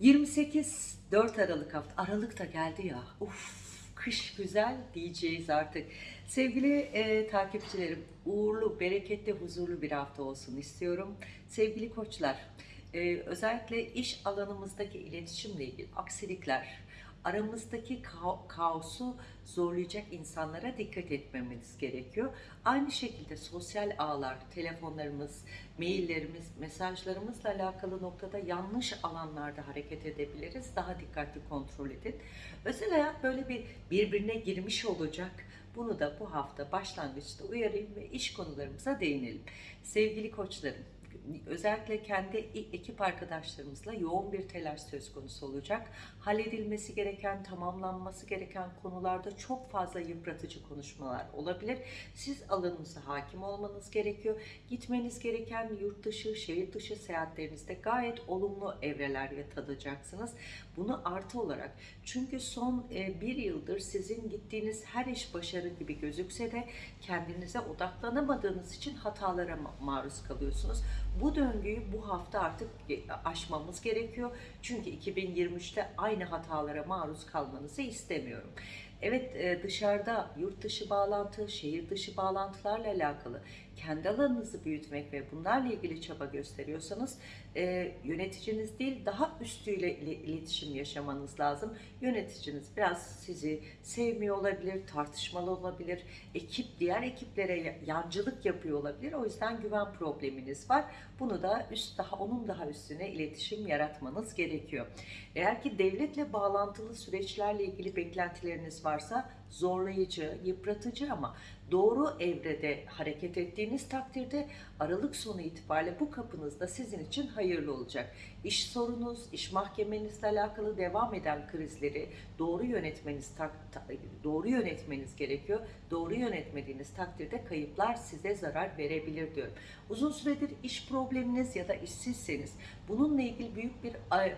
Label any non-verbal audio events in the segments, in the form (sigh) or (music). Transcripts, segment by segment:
28 4 Aralık hafta. Aralık da geldi ya. Uf, kış güzel diyeceğiz artık. Sevgili e, takipçilerim, uğurlu, bereketli, huzurlu bir hafta olsun istiyorum. Sevgili koçlar, e, özellikle iş alanımızdaki iletişimle ilgili aksilikler, aramızdaki ka- kaosu zorlayacak insanlara dikkat etmemiz gerekiyor. Aynı şekilde sosyal ağlar, telefonlarımız, maillerimiz, mesajlarımızla alakalı noktada yanlış alanlarda hareket edebiliriz. Daha dikkatli kontrol edin. Özel hayat böyle bir birbirine girmiş olacak. Bunu da bu hafta başlangıçta uyarayım ve iş konularımıza değinelim. Sevgili koçlarım, özellikle kendi ekip arkadaşlarımızla yoğun bir telaş söz konusu olacak. Halledilmesi gereken, tamamlanması gereken konularda çok fazla yıpratıcı konuşmalar olabilir. Siz alanınıza hakim olmanız gerekiyor. Gitmeniz gereken yurt dışı, şehir dışı seyahatlerinizde gayet olumlu evreler tadacaksınız. Bunu artı olarak çünkü son e, bir yıldır sizin gittiğiniz her iş başarı gibi gözükse de kendinize odaklanamadığınız için hatalara ma- maruz kalıyorsunuz. Bu döngüyü bu hafta artık e, aşmamız gerekiyor. Çünkü 2023'te aynı hatalara maruz kalmanızı istemiyorum. Evet e, dışarıda yurt dışı bağlantı, şehir dışı bağlantılarla alakalı kendi alanınızı büyütmek ve bunlarla ilgili çaba gösteriyorsanız e, yöneticiniz değil daha üstüyle ile- iletişim yaşamanız lazım. Yöneticiniz biraz sizi sevmiyor olabilir, tartışmalı olabilir, ekip diğer ekiplere ya- yancılık yapıyor olabilir. O yüzden güven probleminiz var. Bunu da üst daha onun daha üstüne iletişim yaratmanız gerekiyor. Eğer ki devletle bağlantılı süreçlerle ilgili beklentileriniz varsa zorlayıcı, yıpratıcı ama doğru evrede hareket ettiğiniz takdirde Aralık sonu itibariyle bu kapınızda sizin için hayırlı olacak. İş sorunuz, iş mahkemenizle alakalı devam eden krizleri doğru yönetmeniz doğru yönetmeniz gerekiyor. Doğru yönetmediğiniz takdirde kayıplar size zarar verebilir diyorum. Uzun süredir iş probleminiz ya da işsizseniz bununla ilgili büyük bir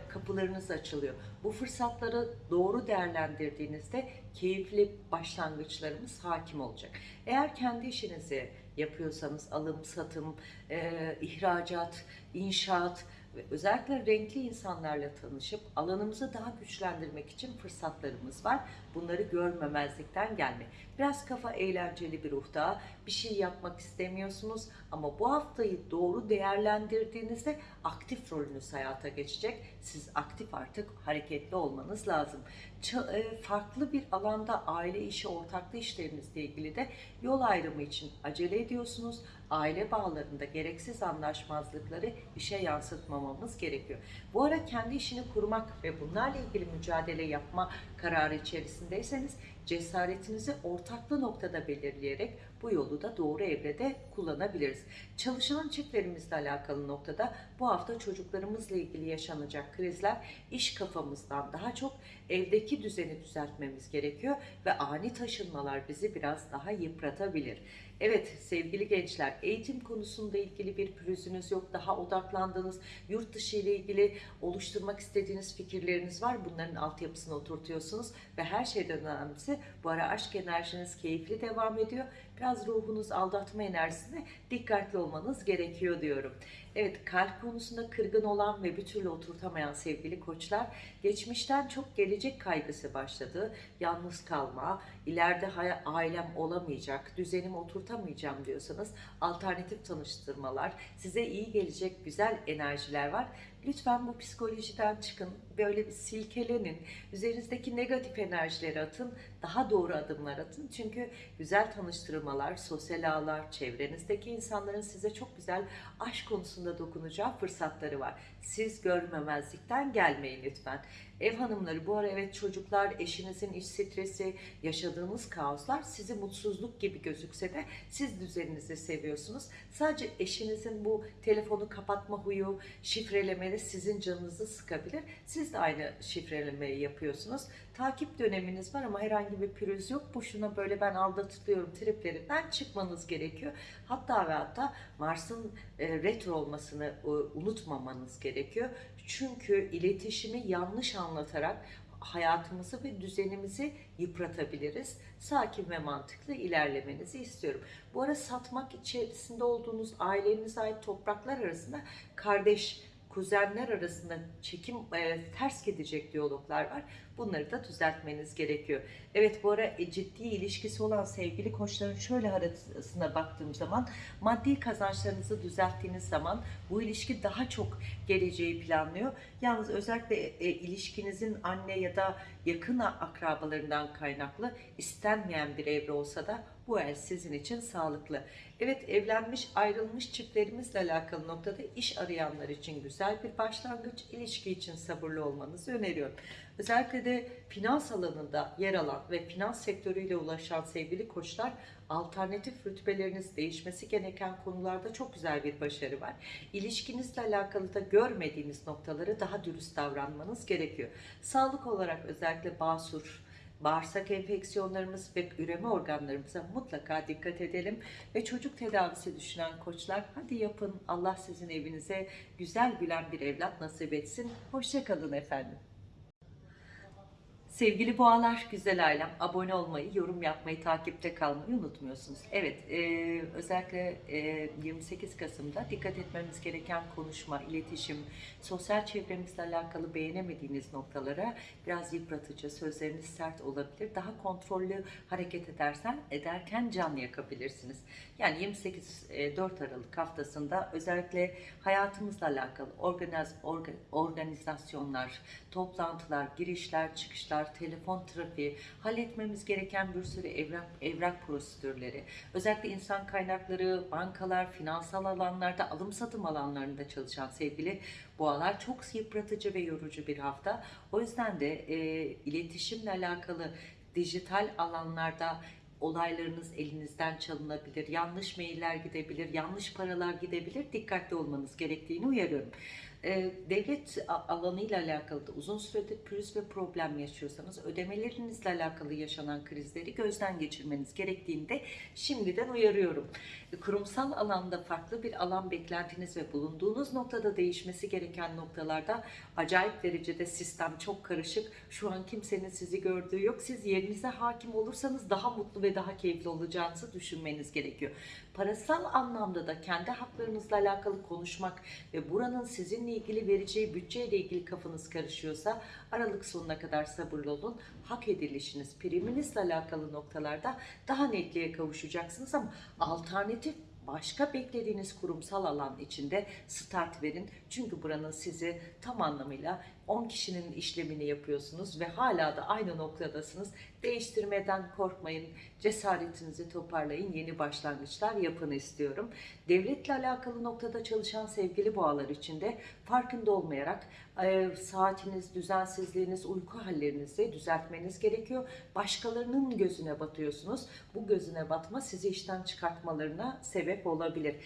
kapılarınız açılıyor. Bu fırsatları doğru değerlendirdiğinizde keyifli başlangıçlarımız hakim olacak. Eğer kendi işinizi yapıyorsanız alım, satım, e, ihracat, inşaat ve özellikle renkli insanlarla tanışıp alanımızı daha güçlendirmek için fırsatlarımız var. Bunları görmemezlikten gelme. Biraz kafa eğlenceli bir ruhta bir şey yapmak istemiyorsunuz ama bu haftayı doğru değerlendirdiğinizde aktif rolünüz hayata geçecek. Siz aktif artık hareketli olmanız lazım. Ça- e, farklı bir alanda aile işi, ortaklı işlerinizle ilgili de yol ayrımı için acele ediyorsunuz. Aile bağlarında gereksiz anlaşmazlıkları işe yansıtmamamız gerekiyor. Bu ara kendi işini kurmak ve bunlarla ilgili mücadele yapma kararı içerisindeyseniz cesaretinizi ortaklı noktada belirleyerek bu yolu da doğru evrede kullanabiliriz. Çalışan çiftlerimizle alakalı noktada bu hafta çocuklarımızla ilgili yaşanacak krizler iş kafamızdan daha çok evdeki düzeni düzeltmemiz gerekiyor ve ani taşınmalar bizi biraz daha yıpratabilir. Evet sevgili gençler eğitim konusunda ilgili bir pürüzünüz yok. Daha odaklandığınız yurt dışı ile ilgili oluşturmak istediğiniz fikirleriniz var. Bunların altyapısını oturtuyorsunuz ve her şeyden önemlisi bu ara aşk enerjiniz keyifli devam ediyor. Biraz ruhunuz aldatma enerjisine dikkatli olmanız gerekiyor diyorum. Evet kalp konusunda kırgın olan ve bir türlü oturtamayan sevgili koçlar geçmişten çok gelecek kaygısı başladı. Yalnız kalma, ileride ailem olamayacak, düzenimi oturtamayacağım diyorsanız alternatif tanıştırmalar, size iyi gelecek güzel enerjiler var. Lütfen bu psikolojiden çıkın, böyle bir silkelenin, üzerinizdeki negatif enerjileri atın, daha doğru adımlar atın. Çünkü güzel tanıştırmalar, sosyal ağlar, çevrenizdeki insanların size çok güzel aşk konusunda dokunacağı fırsatları var. Siz görmemezlikten gelmeyin lütfen. Ev hanımları bu ara evet çocuklar, eşinizin iş stresi, yaşadığınız kaoslar sizi mutsuzluk gibi gözükse de siz düzeninizi seviyorsunuz. Sadece eşinizin bu telefonu kapatma huyu, şifrelemeli sizin canınızı sıkabilir. Siz de aynı şifrelemeyi yapıyorsunuz. Takip döneminiz var ama herhangi bir pürüz yok. Boşuna böyle ben aldatılıyorum triplerinden çıkmanız gerekiyor. Hatta ve hatta Mars'ın e, retro olmasını e, unutmamanız gerekiyor. Çünkü iletişimi yanlış anlatarak hayatımızı ve düzenimizi yıpratabiliriz. Sakin ve mantıklı ilerlemenizi istiyorum. Bu ara satmak içerisinde olduğunuz ailenize ait topraklar arasında kardeş kuzenler arasında çekim e, ters gidecek diyaloglar var. Bunları da düzeltmeniz gerekiyor. Evet bu ara e, ciddi ilişkisi olan sevgili koçların şöyle arasına baktığım zaman maddi kazançlarınızı düzelttiğiniz zaman bu ilişki daha çok geleceği planlıyor. Yalnız özellikle e, ilişkinizin anne ya da yakın akrabalarından kaynaklı istenmeyen bir evre olsa da bu el sizin için sağlıklı. Evet evlenmiş ayrılmış çiftlerimizle alakalı noktada iş arayanlar için güzel bir başlangıç, ilişki için sabırlı olmanızı öneriyorum. Özellikle de finans alanında yer alan ve finans sektörüyle ulaşan sevgili koçlar alternatif rütbeleriniz değişmesi gereken konularda çok güzel bir başarı var. İlişkinizle alakalı da görmediğiniz noktaları daha dürüst davranmanız gerekiyor. Sağlık olarak özellikle basur, bağırsak enfeksiyonlarımız ve üreme organlarımıza mutlaka dikkat edelim. Ve çocuk tedavisi düşünen koçlar hadi yapın Allah sizin evinize güzel gülen bir evlat nasip etsin. Hoşçakalın efendim. Sevgili boğalar, güzel ailem, abone olmayı, yorum yapmayı, takipte kalmayı unutmuyorsunuz. Evet, e, özellikle e, 28 Kasım'da dikkat etmemiz gereken konuşma, iletişim, sosyal çevremizle alakalı beğenemediğiniz noktalara biraz yıpratıcı, sözleriniz sert olabilir. Daha kontrollü hareket edersen, ederken can yakabilirsiniz. Yani 28 e, 4 Aralık haftasında özellikle hayatımızla alakalı organiz, orga, organizasyonlar, toplantılar, girişler, çıkışlar, telefon trafiği, halletmemiz gereken bir sürü evrak, evrak prosedürleri, özellikle insan kaynakları, bankalar, finansal alanlarda, alım satım alanlarında çalışan sevgili boğalar çok yıpratıcı ve yorucu bir hafta. O yüzden de e, iletişimle alakalı dijital alanlarda olaylarınız elinizden çalınabilir, yanlış mailler gidebilir, yanlış paralar gidebilir. Dikkatli olmanız gerektiğini uyarıyorum. Ee, devlet alanıyla alakalı da uzun süredir pürüz ve problem yaşıyorsanız ödemelerinizle alakalı yaşanan krizleri gözden geçirmeniz gerektiğini de şimdiden uyarıyorum. E, Kurumsal alanda farklı bir alan beklentiniz ve bulunduğunuz noktada değişmesi gereken noktalarda acayip derecede sistem çok karışık. Şu an kimsenin sizi gördüğü yok. Siz yerinize hakim olursanız daha mutlu ve daha keyifli olacağınızı düşünmeniz gerekiyor. Parasal anlamda da kendi haklarınızla alakalı konuşmak ve buranın sizinle ilgili vereceği bütçeyle ilgili kafanız karışıyorsa Aralık sonuna kadar sabırlı olun. Hak edilişiniz, priminizle alakalı noktalarda daha netliğe kavuşacaksınız ama alternatif başka beklediğiniz kurumsal alan içinde start verin. Çünkü buranın sizi tam anlamıyla 10 kişinin işlemini yapıyorsunuz ve hala da aynı noktadasınız. Değiştirmeden korkmayın, cesaretinizi toparlayın, yeni başlangıçlar yapın istiyorum. Devletle alakalı noktada çalışan sevgili boğalar için de farkında olmayarak e, saatiniz, düzensizliğiniz, uyku hallerinizi düzeltmeniz gerekiyor. Başkalarının gözüne batıyorsunuz. Bu gözüne batma sizi işten çıkartmalarına sebep olabilir.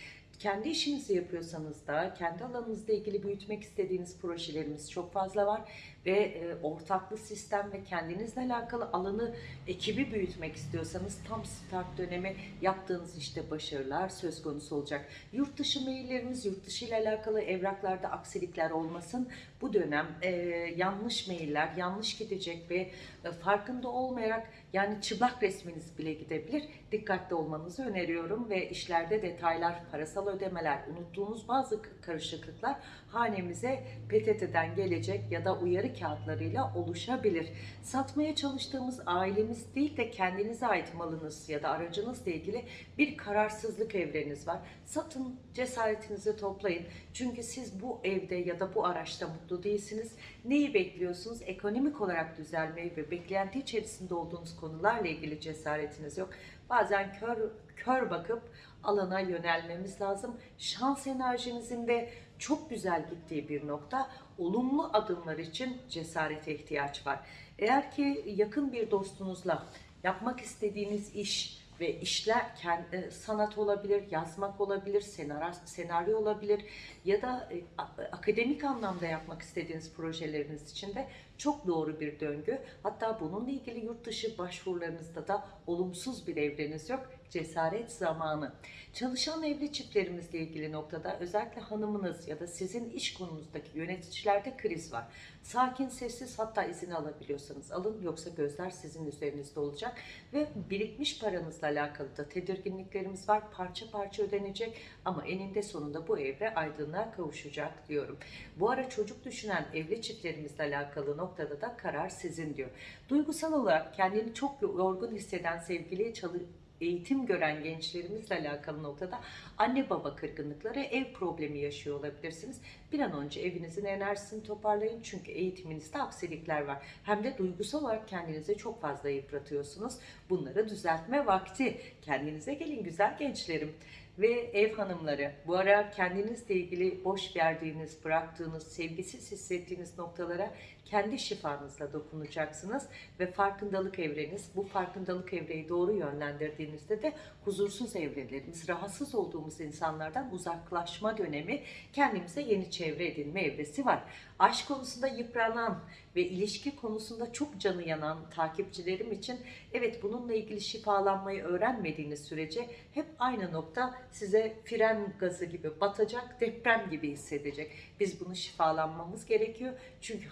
Kendi işinizi yapıyorsanız da kendi alanınızla ilgili büyütmek istediğiniz projelerimiz çok fazla var ve e, ortaklı sistem ve kendinizle alakalı alanı ekibi büyütmek istiyorsanız tam start dönemi yaptığınız işte başarılar söz konusu olacak. Yurt dışı maillerimiz, yurt dışı ile alakalı evraklarda aksilikler olmasın. Bu dönem e, yanlış mailler, yanlış gidecek ve e, farkında olmayarak yani çıplak resminiz bile gidebilir. Dikkatli olmanızı öneriyorum ve işlerde detaylar, parasal ödemeler, unuttuğunuz bazı karışıklıklar hanemize PTT'den gelecek ya da uyarı kağıtlarıyla oluşabilir. Satmaya çalıştığımız ailemiz değil de kendinize ait malınız ya da aracınızla ilgili bir kararsızlık evreniz var. Satın, cesaretinizi toplayın. Çünkü siz bu evde ya da bu araçta mutlu değilsiniz. Neyi bekliyorsunuz? Ekonomik olarak düzelmeyi ve beklenti içerisinde olduğunuz konularla ilgili cesaretiniz yok. Bazen kör, kör bakıp alana yönelmemiz lazım. Şans enerjinizin de çok güzel gittiği bir nokta. Olumlu adımlar için cesarete ihtiyaç var. Eğer ki yakın bir dostunuzla yapmak istediğiniz iş ve işler kendi sanat olabilir, yazmak olabilir, senaryo, senaryo olabilir ya da e, a- akademik anlamda yapmak istediğiniz projeleriniz için de çok doğru bir döngü. Hatta bununla ilgili yurt dışı başvurularınızda da olumsuz bir evreniz yok. cesaret zamanı. Çalışan evli çiftlerimizle ilgili noktada özellikle hanımınız ya da sizin iş konunuzdaki yöneticilerde kriz var. Sakin, sessiz hatta izin alabiliyorsanız alın yoksa gözler sizin üzerinizde olacak ve birikmiş paranızla alakalı da tedirginliklerimiz var. Parça parça ödenecek ama eninde sonunda bu evre aydınlığa kavuşacak diyorum. Bu ara çocuk düşünen evli çiftlerimizle alakalı noktada da karar sizin diyor. Duygusal olarak kendini çok yorgun hisseden sevgili çalı eğitim gören gençlerimizle alakalı noktada anne baba kırgınlıkları, ev problemi yaşıyor olabilirsiniz. Bir an önce evinizin enerjisini toparlayın çünkü eğitiminizde aksilikler var. Hem de duygusal olarak kendinizi çok fazla yıpratıyorsunuz. Bunları düzeltme vakti. Kendinize gelin güzel gençlerim ve ev hanımları. Bu ara kendinizle ilgili boş verdiğiniz, bıraktığınız, sevgisiz hissettiğiniz noktalara kendi şifanızla dokunacaksınız ve farkındalık evreniz, bu farkındalık evreyi doğru yönlendirdiğinizde de huzursuz evrelerimiz, rahatsız olduğumuz insanlardan uzaklaşma dönemi, kendimize yeni çevre edinme evresi var. Aşk konusunda yıpranan ve ilişki konusunda çok canı yanan takipçilerim için evet bununla ilgili şifalanmayı öğrenmediğiniz sürece hep aynı nokta size fren gazı gibi batacak, deprem gibi hissedecek. Biz bunu şifalanmamız gerekiyor. Çünkü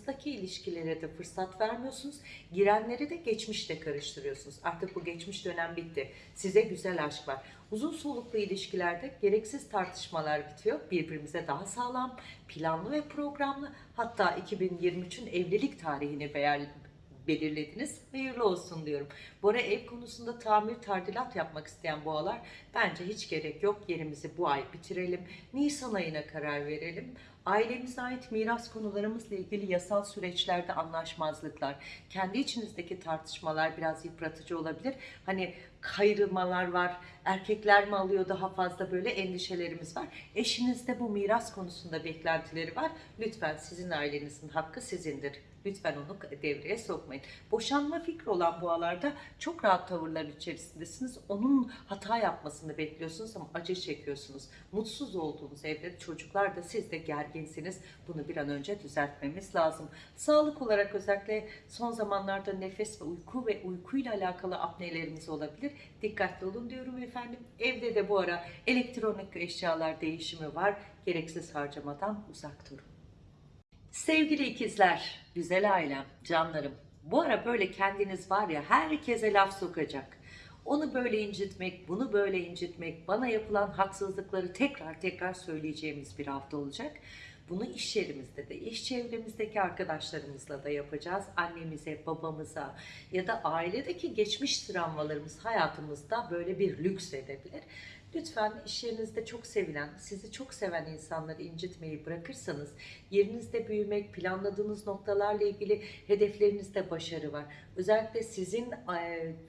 hayatımızdaki ilişkilere de fırsat vermiyorsunuz. Girenleri de geçmişle karıştırıyorsunuz. Artık bu geçmiş dönem bitti. Size güzel aşk var. Uzun soluklu ilişkilerde gereksiz tartışmalar bitiyor. Birbirimize daha sağlam, planlı ve programlı hatta 2023'ün evlilik tarihini belirlediniz. Hayırlı olsun diyorum. Bu ara ev konusunda tamir tadilat yapmak isteyen boğalar bence hiç gerek yok. Yerimizi bu ay bitirelim. Nisan ayına karar verelim. Ailemize ait miras konularımızla ilgili yasal süreçlerde anlaşmazlıklar, kendi içinizdeki tartışmalar biraz yıpratıcı olabilir. Hani kayrılmalar var, erkekler mi alıyor daha fazla böyle endişelerimiz var. Eşinizde bu miras konusunda beklentileri var. Lütfen sizin ailenizin hakkı sizindir. Lütfen onu devreye sokmayın. Boşanma fikri olan boğalarda çok rahat tavırlar içerisindesiniz. Onun hata yapmasını bekliyorsunuz ama acı çekiyorsunuz. Mutsuz olduğunuz evde çocuklar da siz de gerginsiniz. Bunu bir an önce düzeltmemiz lazım. Sağlık olarak özellikle son zamanlarda nefes ve uyku ve uykuyla alakalı apnelerimiz olabilir. Dikkatli olun diyorum efendim. Evde de bu ara elektronik eşyalar değişimi var. Gereksiz harcamadan uzak durun. Sevgili ikizler, güzel ailem, canlarım. Bu ara böyle kendiniz var ya herkese laf sokacak. Onu böyle incitmek, bunu böyle incitmek, bana yapılan haksızlıkları tekrar tekrar söyleyeceğimiz bir hafta olacak. Bunu iş yerimizde de, iş çevremizdeki arkadaşlarımızla da yapacağız. Annemize, babamıza ya da ailedeki geçmiş travmalarımız hayatımızda böyle bir lüks edebilir. Lütfen iş yerinizde çok sevilen, sizi çok seven insanları incitmeyi bırakırsanız yerinizde büyümek, planladığınız noktalarla ilgili hedeflerinizde başarı var. Özellikle sizin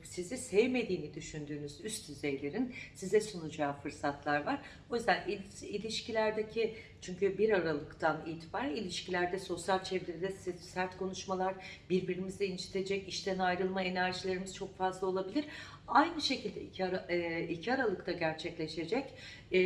sizi sevmediğini düşündüğünüz üst düzeylerin size sunacağı fırsatlar var. O yüzden il- ilişkilerdeki çünkü 1 Aralık'tan itibaren ilişkilerde, sosyal çevrede sert konuşmalar, birbirimizi incitecek, işten ayrılma enerjilerimiz çok fazla olabilir. Aynı şekilde 2, Ara, e, 2 Aralık'ta gerçekleşecek e,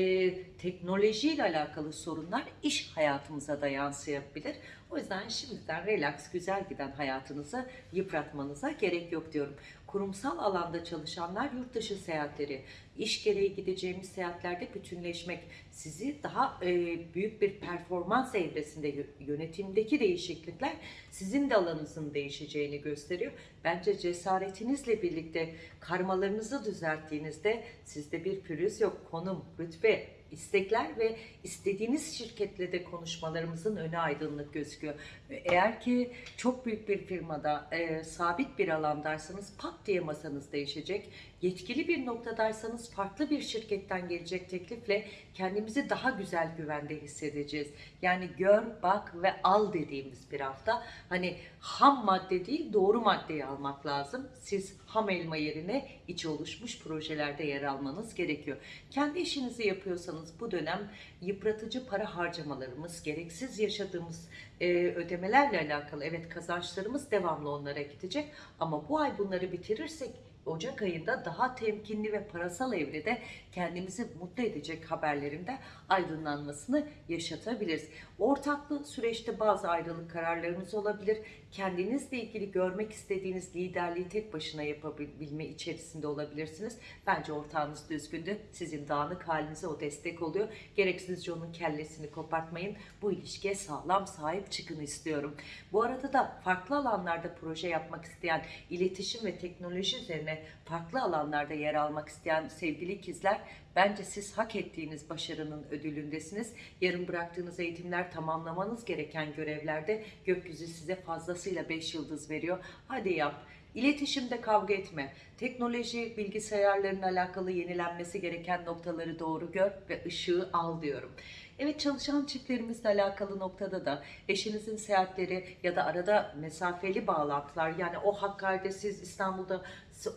teknolojiyle alakalı sorunlar iş hayatımıza da yansıyabilir. O yüzden şimdiden relax, güzel giden hayatınızı yıpratmanıza gerek yok diyorum. Kurumsal alanda çalışanlar yurt dışı seyahatleri, iş gereği gideceğimiz seyahatlerde bütünleşmek, sizi daha e, büyük bir performans evresinde yö- yönetimdeki değişiklikler sizin de alanınızın değişeceğini gösteriyor. Bence cesaretinizle birlikte karmalarınızı düzelttiğinizde sizde bir pürüz yok. Konum, rütbe, istekler ve istediğiniz şirketle de konuşmalarımızın önü aydınlık gözüküyor. Eğer ki çok büyük bir firmada e, sabit bir alandaysanız pat diye masanız değişecek. Yetkili bir noktadaysanız farklı bir şirketten gelecek teklifle kendimizi daha güzel güvende hissedeceğiz. Yani gör, bak ve al dediğimiz bir hafta. Hani ham madde değil doğru maddeyi almak lazım. Siz ham elma yerine içi oluşmuş projelerde yer almanız gerekiyor. Kendi işinizi yapıyorsanız bu dönem yıpratıcı para harcamalarımız, gereksiz yaşadığımız e, ödemelerle alakalı evet kazançlarımız devamlı onlara gidecek ama bu ay bunları bitirirsek Ocak ayında daha temkinli ve parasal evrede kendimizi mutlu edecek haberlerinde aydınlanmasını yaşatabiliriz. Ortaklı süreçte bazı ayrılık kararlarınız olabilir. Kendinizle ilgili görmek istediğiniz liderliği tek başına yapabilme içerisinde olabilirsiniz. Bence ortağınız düzgündü. Sizin dağınık halinize o destek oluyor. Gereksizce onun kellesini kopartmayın. Bu ilişkiye sağlam sahip çıkın istiyorum. Bu arada da farklı alanlarda proje yapmak isteyen, iletişim ve teknoloji üzerine farklı alanlarda yer almak isteyen sevgili ikizler Bence siz hak ettiğiniz başarının ödülündesiniz. Yarın bıraktığınız eğitimler tamamlamanız gereken görevlerde gökyüzü size fazlasıyla 5 yıldız veriyor. Hadi yap. İletişimde kavga etme. Teknoloji, bilgisayarların alakalı yenilenmesi gereken noktaları doğru gör ve ışığı al diyorum. Evet çalışan çiftlerimizle alakalı noktada da eşinizin seyahatleri ya da arada mesafeli bağlantılar yani o Hakkari'de siz İstanbul'da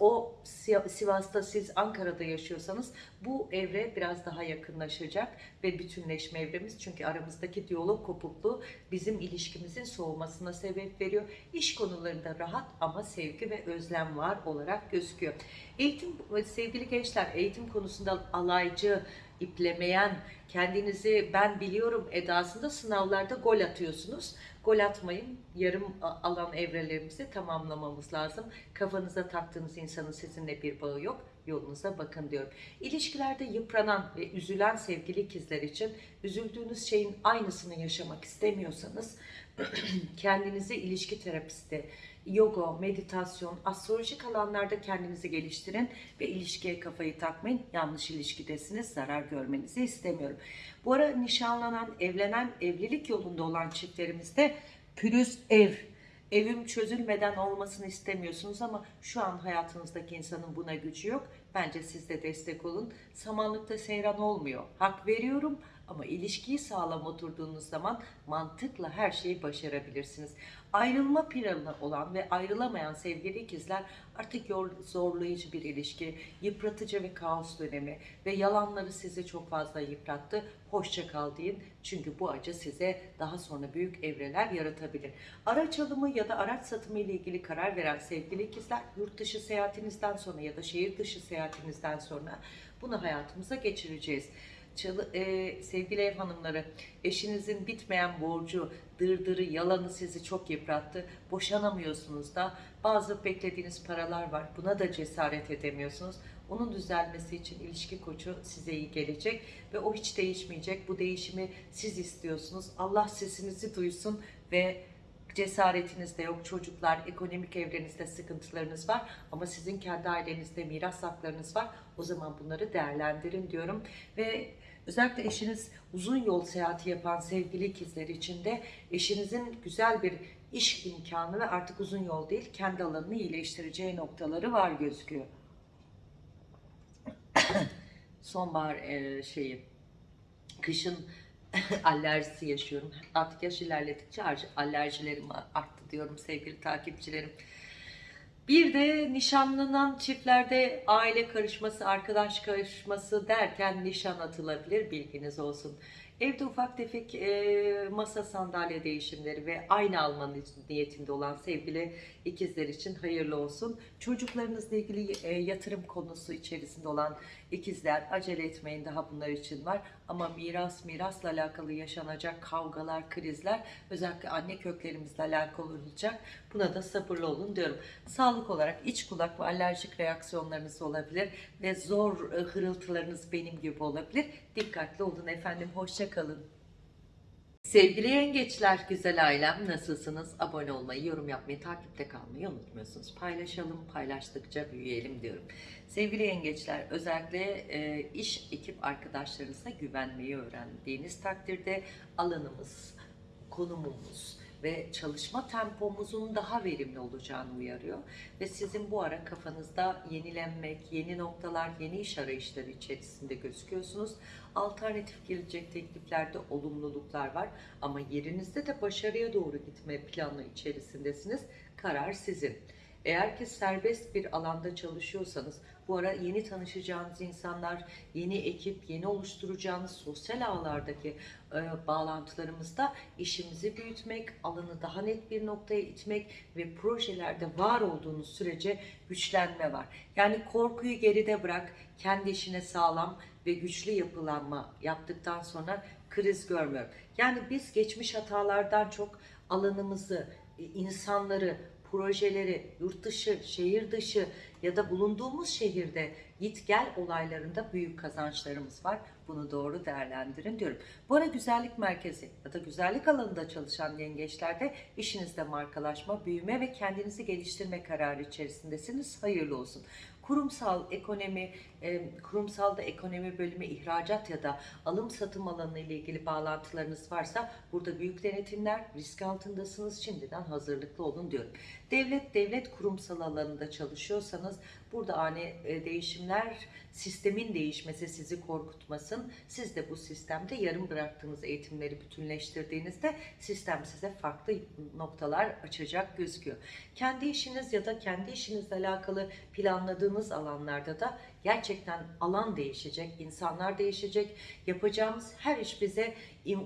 o Sivas'ta siz Ankara'da yaşıyorsanız bu evre biraz daha yakınlaşacak ve bütünleşme evremiz çünkü aramızdaki diyalog kopukluğu bizim ilişkimizin soğumasına sebep veriyor. İş konularında rahat ama sevgi ve özlem var olarak gözüküyor. Eğitim sevgili gençler eğitim konusunda alaycı, iplemeyen, kendinizi ben biliyorum edasında sınavlarda gol atıyorsunuz. Gol atmayın. Yarım alan evrelerimizi tamamlamamız lazım. Kafanıza taktığınız insanın sizinle bir bağı yok. Yolunuza bakın diyorum. İlişkilerde yıpranan ve üzülen sevgili ikizler için üzüldüğünüz şeyin aynısını yaşamak istemiyorsanız (clears throat) kendinizi ilişki terapisti, yoga, meditasyon, astrolojik alanlarda kendinizi geliştirin ve ilişkiye kafayı takmayın. Yanlış ilişkidesiniz, zarar görmenizi istemiyorum. Bu ara nişanlanan, evlenen, evlilik yolunda olan çiftlerimizde pürüz ev, evim çözülmeden olmasını istemiyorsunuz ama şu an hayatınızdaki insanın buna gücü yok. Bence siz de destek olun. Samanlıkta seyran olmuyor. Hak veriyorum ama ilişkiyi sağlam oturduğunuz zaman mantıkla her şeyi başarabilirsiniz. Ayrılma planı olan ve ayrılamayan sevgili ikizler artık zorlayıcı bir ilişki, yıpratıcı ve kaos dönemi ve yalanları sizi çok fazla yıprattı. Hoşça kal deyin çünkü bu acı size daha sonra büyük evreler yaratabilir. Araç alımı ya da araç satımı ile ilgili karar veren sevgili ikizler yurt dışı seyahatinizden sonra ya da şehir dışı seyahatinizden sonra bunu hayatımıza geçireceğiz. Çalı, e, sevgili ev hanımları, eşinizin bitmeyen borcu, dırdırı, yalanı sizi çok yıprattı. Boşanamıyorsunuz da. Bazı beklediğiniz paralar var. Buna da cesaret edemiyorsunuz. Onun düzelmesi için ilişki koçu size iyi gelecek ve o hiç değişmeyecek. Bu değişimi siz istiyorsunuz. Allah sesinizi duysun ve cesaretiniz de yok, çocuklar, ekonomik evrenizde sıkıntılarınız var ama sizin kendi ailenizde miras haklarınız var. O zaman bunları değerlendirin diyorum ve özellikle eşiniz uzun yol seyahati yapan sevgili ikizler için de eşinizin güzel bir iş imkanı ve artık uzun yol değil kendi alanını iyileştireceği noktaları var gözüküyor. (coughs) Sonbahar e, şeyi kışın (coughs) alerjisi yaşıyorum. Artık yaş ilerledikçe alerjilerim arttı diyorum sevgili takipçilerim. Bir de nişanlanan çiftlerde aile karışması, arkadaş karışması derken nişan atılabilir bilginiz olsun. Evde ufak tefek e, masa sandalye değişimleri ve aynı almanın niyetinde olan sevgili ikizler için hayırlı olsun. Çocuklarınızla ilgili e, yatırım konusu içerisinde olan ikizler acele etmeyin daha bunlar için var. Ama miras, mirasla alakalı yaşanacak kavgalar, krizler özellikle anne köklerimizle alakalı olacak. Buna da sabırlı olun diyorum. Sağlık olarak iç kulak ve alerjik reaksiyonlarınız olabilir ve zor e, hırıltılarınız benim gibi olabilir. Dikkatli olun efendim. Hoşça kalın. Sevgili yengeçler, güzel ailem nasılsınız? Abone olmayı, yorum yapmayı, takipte kalmayı unutmuyorsunuz. Paylaşalım, paylaştıkça büyüyelim diyorum. Sevgili yengeçler, özellikle e, iş ekip arkadaşlarınıza güvenmeyi öğrendiğiniz takdirde alanımız, konumumuz, ve çalışma tempomuzun daha verimli olacağını uyarıyor. Ve sizin bu ara kafanızda yenilenmek, yeni noktalar, yeni iş arayışları içerisinde gözüküyorsunuz. Alternatif gelecek tekliflerde olumluluklar var ama yerinizde de başarıya doğru gitme planı içerisindesiniz. Karar sizin. Eğer ki serbest bir alanda çalışıyorsanız bu ara yeni tanışacağınız insanlar, yeni ekip, yeni oluşturacağınız sosyal ağlardaki e, bağlantılarımızda işimizi büyütmek, alanı daha net bir noktaya itmek ve projelerde var olduğunuz sürece güçlenme var. Yani korkuyu geride bırak, kendi işine sağlam ve güçlü yapılanma yaptıktan sonra kriz görmüyorum. Yani biz geçmiş hatalardan çok alanımızı, insanları, projeleri, yurt dışı, şehir dışı ya da bulunduğumuz şehirde git gel olaylarında büyük kazançlarımız var. Bunu doğru değerlendirin diyorum. Bu ara güzellik merkezi ya da güzellik alanında çalışan yengeçlerde işinizde markalaşma, büyüme ve kendinizi geliştirme kararı içerisindesiniz. Hayırlı olsun kurumsal ekonomi, e, kurumsalda ekonomi bölümü ihracat ya da alım satım alanı ile ilgili bağlantılarınız varsa burada büyük denetimler, risk altındasınız. Şimdiden hazırlıklı olun diyorum. Devlet, devlet kurumsal alanında çalışıyorsanız burada ani e, değişimler, sistemin değişmesi sizi korkutmasın. Siz de bu sistemde yarım bıraktığınız eğitimleri bütünleştirdiğinizde sistem size farklı noktalar açacak gözüküyor. Kendi işiniz ya da kendi işinizle alakalı planladığınız alanlarda da gerçekten alan değişecek, insanlar değişecek. Yapacağımız her iş bize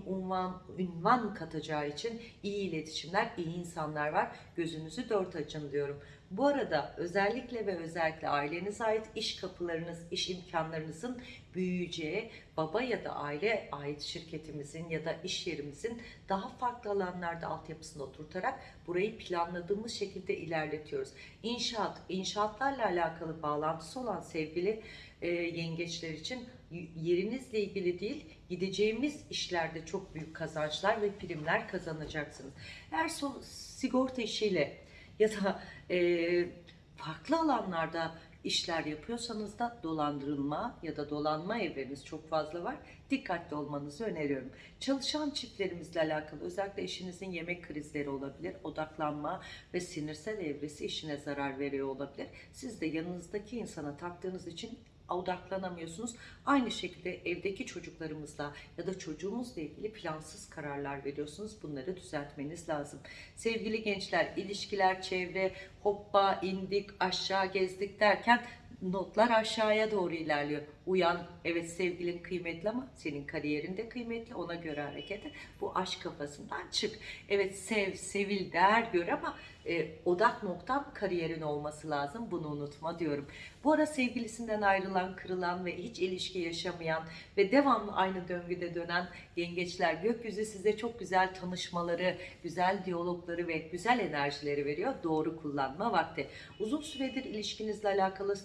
unvan, ünvan katacağı için iyi iletişimler, iyi insanlar var. Gözünüzü dört açın diyorum. Bu arada özellikle ve özellikle ailenize ait iş kapılarınız, iş imkanlarınızın büyüyeceği, baba ya da aile ait şirketimizin ya da iş yerimizin daha farklı alanlarda altyapısını oturtarak burayı planladığımız şekilde ilerletiyoruz. İnşaat, inşaatlarla alakalı bağlantısı olan sevgili e, yengeçler için yerinizle ilgili değil, gideceğimiz işlerde çok büyük kazançlar ve primler kazanacaksınız. Eğer sigorta işiyle ya da e, farklı alanlarda işler yapıyorsanız da dolandırılma ya da dolanma evleriniz çok fazla var. Dikkatli olmanızı öneriyorum. Çalışan çiftlerimizle alakalı özellikle eşinizin yemek krizleri olabilir. Odaklanma ve sinirsel evresi işine zarar veriyor olabilir. Siz de yanınızdaki insana taktığınız için odaklanamıyorsunuz. Aynı şekilde evdeki çocuklarımızla ya da çocuğumuzla ilgili plansız kararlar veriyorsunuz. Bunları düzeltmeniz lazım. Sevgili gençler, ilişkiler, çevre, hoppa, indik, aşağı gezdik derken notlar aşağıya doğru ilerliyor. Uyan, evet sevgilin kıymetli ama senin kariyerin de kıymetli. Ona göre hareket et. Bu aşk kafasından çık. Evet sev, sevil, değer gör ama e, odak noktam kariyerin olması lazım. Bunu unutma diyorum. Bu ara sevgilisinden ayrılan, kırılan ve hiç ilişki yaşamayan ve devamlı aynı döngüde dönen yengeçler gökyüzü size çok güzel tanışmaları, güzel diyalogları ve güzel enerjileri veriyor. Doğru kullanma vakti. Uzun süredir ilişkinizle alakalı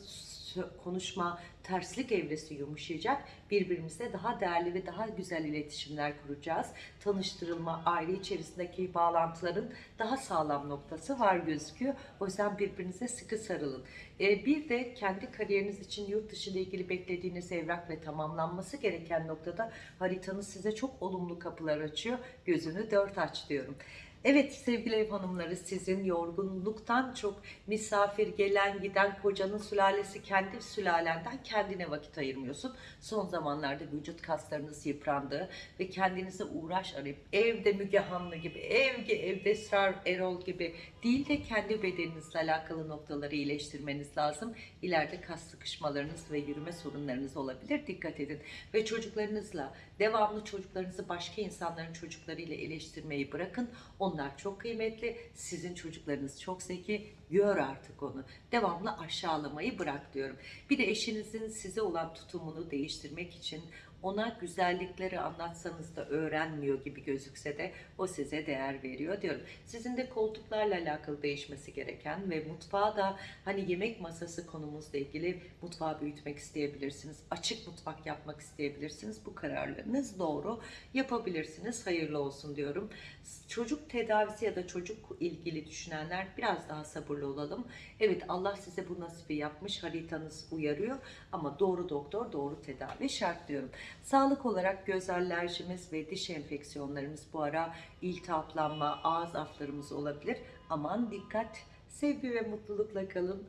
konuşma, terslik evresi yumuşayacak. Birbirimizle daha değerli ve daha güzel iletişimler kuracağız. Tanıştırılma, aile içerisindeki bağlantıların daha sağlam noktası var gözüküyor. O yüzden birbirinize sıkı sarılın. Ee, bir de kendi kariyeriniz için yurt dışı ile ilgili beklediğiniz evrak ve tamamlanması gereken noktada haritanız size çok olumlu kapılar açıyor. Gözünü dört aç diyorum. Evet sevgili ev hanımları sizin yorgunluktan çok misafir gelen giden kocanın sülalesi kendi sülalenden kendine vakit ayırmıyorsun. Son zamanlarda vücut kaslarınız yıprandı ve kendinize uğraş arayıp evde Müge Hanlı gibi, evde, evde Esrar Erol gibi değil de kendi bedeninizle alakalı noktaları iyileştirmeniz lazım. İleride kas sıkışmalarınız ve yürüme sorunlarınız olabilir. Dikkat edin. Ve çocuklarınızla devamlı çocuklarınızı başka insanların çocuklarıyla eleştirmeyi bırakın. Onlar çok kıymetli. Sizin çocuklarınız çok zeki. Gör artık onu. Devamlı aşağılamayı bırak diyorum. Bir de eşinizin size olan tutumunu değiştirmek için ona güzellikleri anlatsanız da öğrenmiyor gibi gözükse de o size değer veriyor diyorum. Sizin de koltuklarla alakalı değişmesi gereken ve mutfağa da hani yemek masası konumuzla ilgili mutfağı büyütmek isteyebilirsiniz. Açık mutfak yapmak isteyebilirsiniz. Bu kararlarınız doğru. Yapabilirsiniz. Hayırlı olsun diyorum. Çocuk tedavisi ya da çocuk ilgili düşünenler biraz daha sabırlı olalım. Evet Allah size bu nasibi yapmış. Haritanız uyarıyor ama doğru doktor doğru tedavi şart diyorum. Sağlık olarak göz alerjimiz ve diş enfeksiyonlarımız bu ara iltihaplanma, ağız aflarımız olabilir. Aman dikkat, sevgi ve mutlulukla kalın.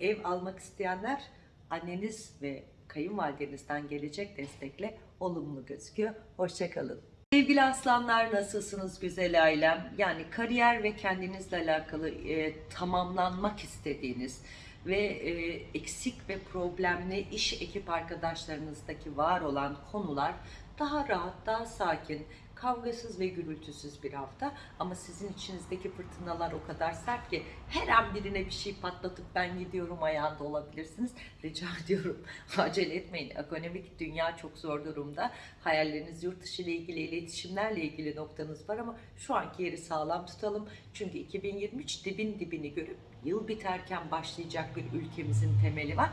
Ev almak isteyenler anneniz ve kayınvalidenizden gelecek destekle olumlu gözüküyor. Hoşçakalın. Sevgili aslanlar nasılsınız güzel ailem? Yani kariyer ve kendinizle alakalı e, tamamlanmak istediğiniz ve e, eksik ve problemli iş ekip arkadaşlarınızdaki var olan konular daha rahat, daha sakin, kavgasız ve gürültüsüz bir hafta ama sizin içinizdeki fırtınalar o kadar sert ki her an birine bir şey patlatıp ben gidiyorum ayağında olabilirsiniz. Rica (laughs) ediyorum acele etmeyin. Ekonomik dünya çok zor durumda. Hayalleriniz yurt dışı ile ilgili, iletişimlerle ilgili noktanız var ama şu anki yeri sağlam tutalım. Çünkü 2023 dibin dibini görüp yıl biterken başlayacak bir ülkemizin temeli var.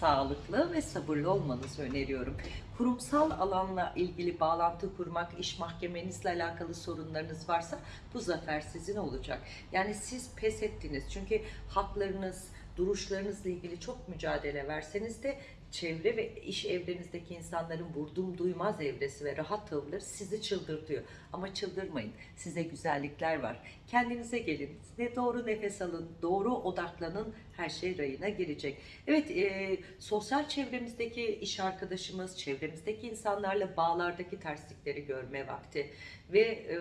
Sağlıklı ve sabırlı olmanızı öneriyorum. Kurumsal alanla ilgili bağlantı kurmak, iş mahkemenizle alakalı sorunlarınız varsa bu zafer sizin olacak. Yani siz pes ettiniz. Çünkü haklarınız, duruşlarınızla ilgili çok mücadele verseniz de çevre ve iş evrenizdeki insanların vurdum duymaz evresi ve rahat tavırları sizi çıldırtıyor. Ama çıldırmayın. Size güzellikler var. Kendinize gelin. Ne doğru nefes alın, doğru odaklanın. Her şey rayına girecek. Evet, e, sosyal çevremizdeki iş arkadaşımız, çevremizdeki insanlarla bağlardaki terslikleri görme vakti ve e,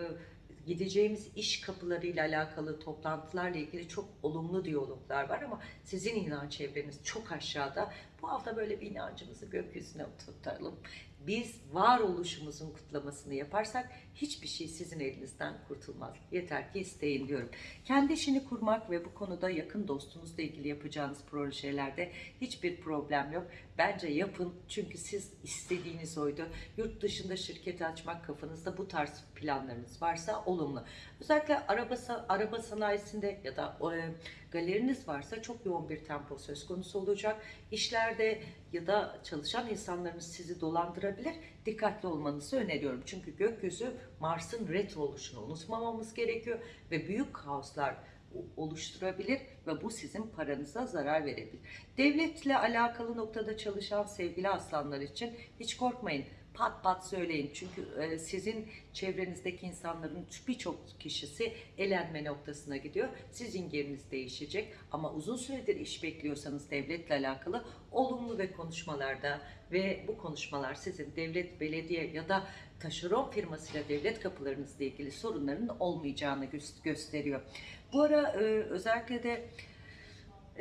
gideceğimiz iş kapılarıyla alakalı toplantılarla ilgili çok olumlu diyaloglar var ama sizin inanç çevreniz çok aşağıda. Bu hafta böyle bir inancımızı gökyüzüne tutalım. Biz varoluşumuzun kutlamasını yaparsak hiçbir şey sizin elinizden kurtulmaz. Yeter ki isteyin diyorum. Kendi işini kurmak ve bu konuda yakın dostunuzla ilgili yapacağınız projelerde hiçbir problem yok. Bence yapın çünkü siz istediğiniz oydu. Yurt dışında şirket açmak kafanızda bu tarz planlarınız varsa olumlu. Özellikle araba, araba sanayisinde ya da e, galeriniz varsa çok yoğun bir tempo söz konusu olacak. İşlerde ya da çalışan insanlarınız sizi dolandırabilir. Dikkatli olmanızı öneriyorum. Çünkü gökyüzü Mars'ın retro oluşunu unutmamamız gerekiyor ve büyük kaoslar oluşturabilir ve bu sizin paranıza zarar verebilir. Devletle alakalı noktada çalışan sevgili aslanlar için hiç korkmayın pat pat söyleyin. Çünkü e, sizin çevrenizdeki insanların birçok kişisi elenme noktasına gidiyor. Sizin yeriniz değişecek ama uzun süredir iş bekliyorsanız devletle alakalı olumlu ve konuşmalarda ve bu konuşmalar sizin devlet, belediye ya da taşeron firmasıyla devlet kapılarınızla ilgili sorunların olmayacağını gösteriyor. Bu ara e, özellikle de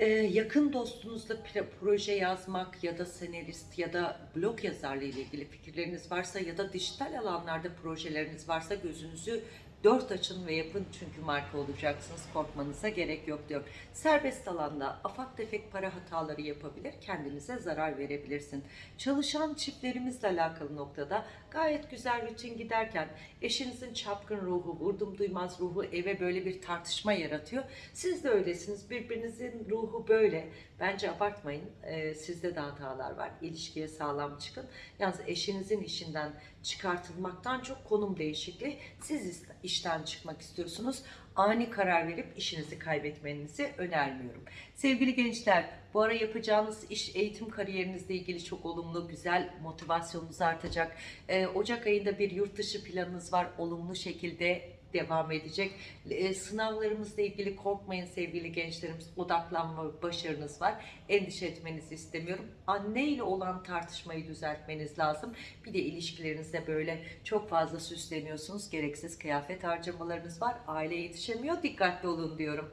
ee, yakın dostunuzla proje yazmak ya da senarist ya da blog yazarlığı ile ilgili fikirleriniz varsa ya da dijital alanlarda projeleriniz varsa gözünüzü Dört açın ve yapın çünkü marka olacaksınız. Korkmanıza gerek yok diyor. Serbest alanda afak tefek para hataları yapabilir. Kendinize zarar verebilirsin. Çalışan çiftlerimizle alakalı noktada gayet güzel rutin giderken eşinizin çapkın ruhu, vurdum duymaz ruhu eve böyle bir tartışma yaratıyor. Siz de öylesiniz. Birbirinizin ruhu böyle. Bence abartmayın. Ee, sizde de hatalar var. İlişkiye sağlam çıkın. Yalnız eşinizin işinden çıkartılmaktan çok konum değişikliği. Siz işten çıkmak istiyorsunuz. Ani karar verip işinizi kaybetmenizi önermiyorum. Sevgili gençler, bu ara yapacağınız iş eğitim kariyerinizle ilgili çok olumlu, güzel motivasyonunuz artacak. Ee, Ocak ayında bir yurt dışı planınız var. Olumlu şekilde devam edecek. E, sınavlarımızla ilgili korkmayın sevgili gençlerimiz. Odaklanma başarınız var. Endişe etmenizi istemiyorum. Anne ile olan tartışmayı düzeltmeniz lazım. Bir de ilişkilerinizde böyle çok fazla süsleniyorsunuz. Gereksiz kıyafet harcamalarınız var. Aile yetişemiyor. Dikkatli olun diyorum.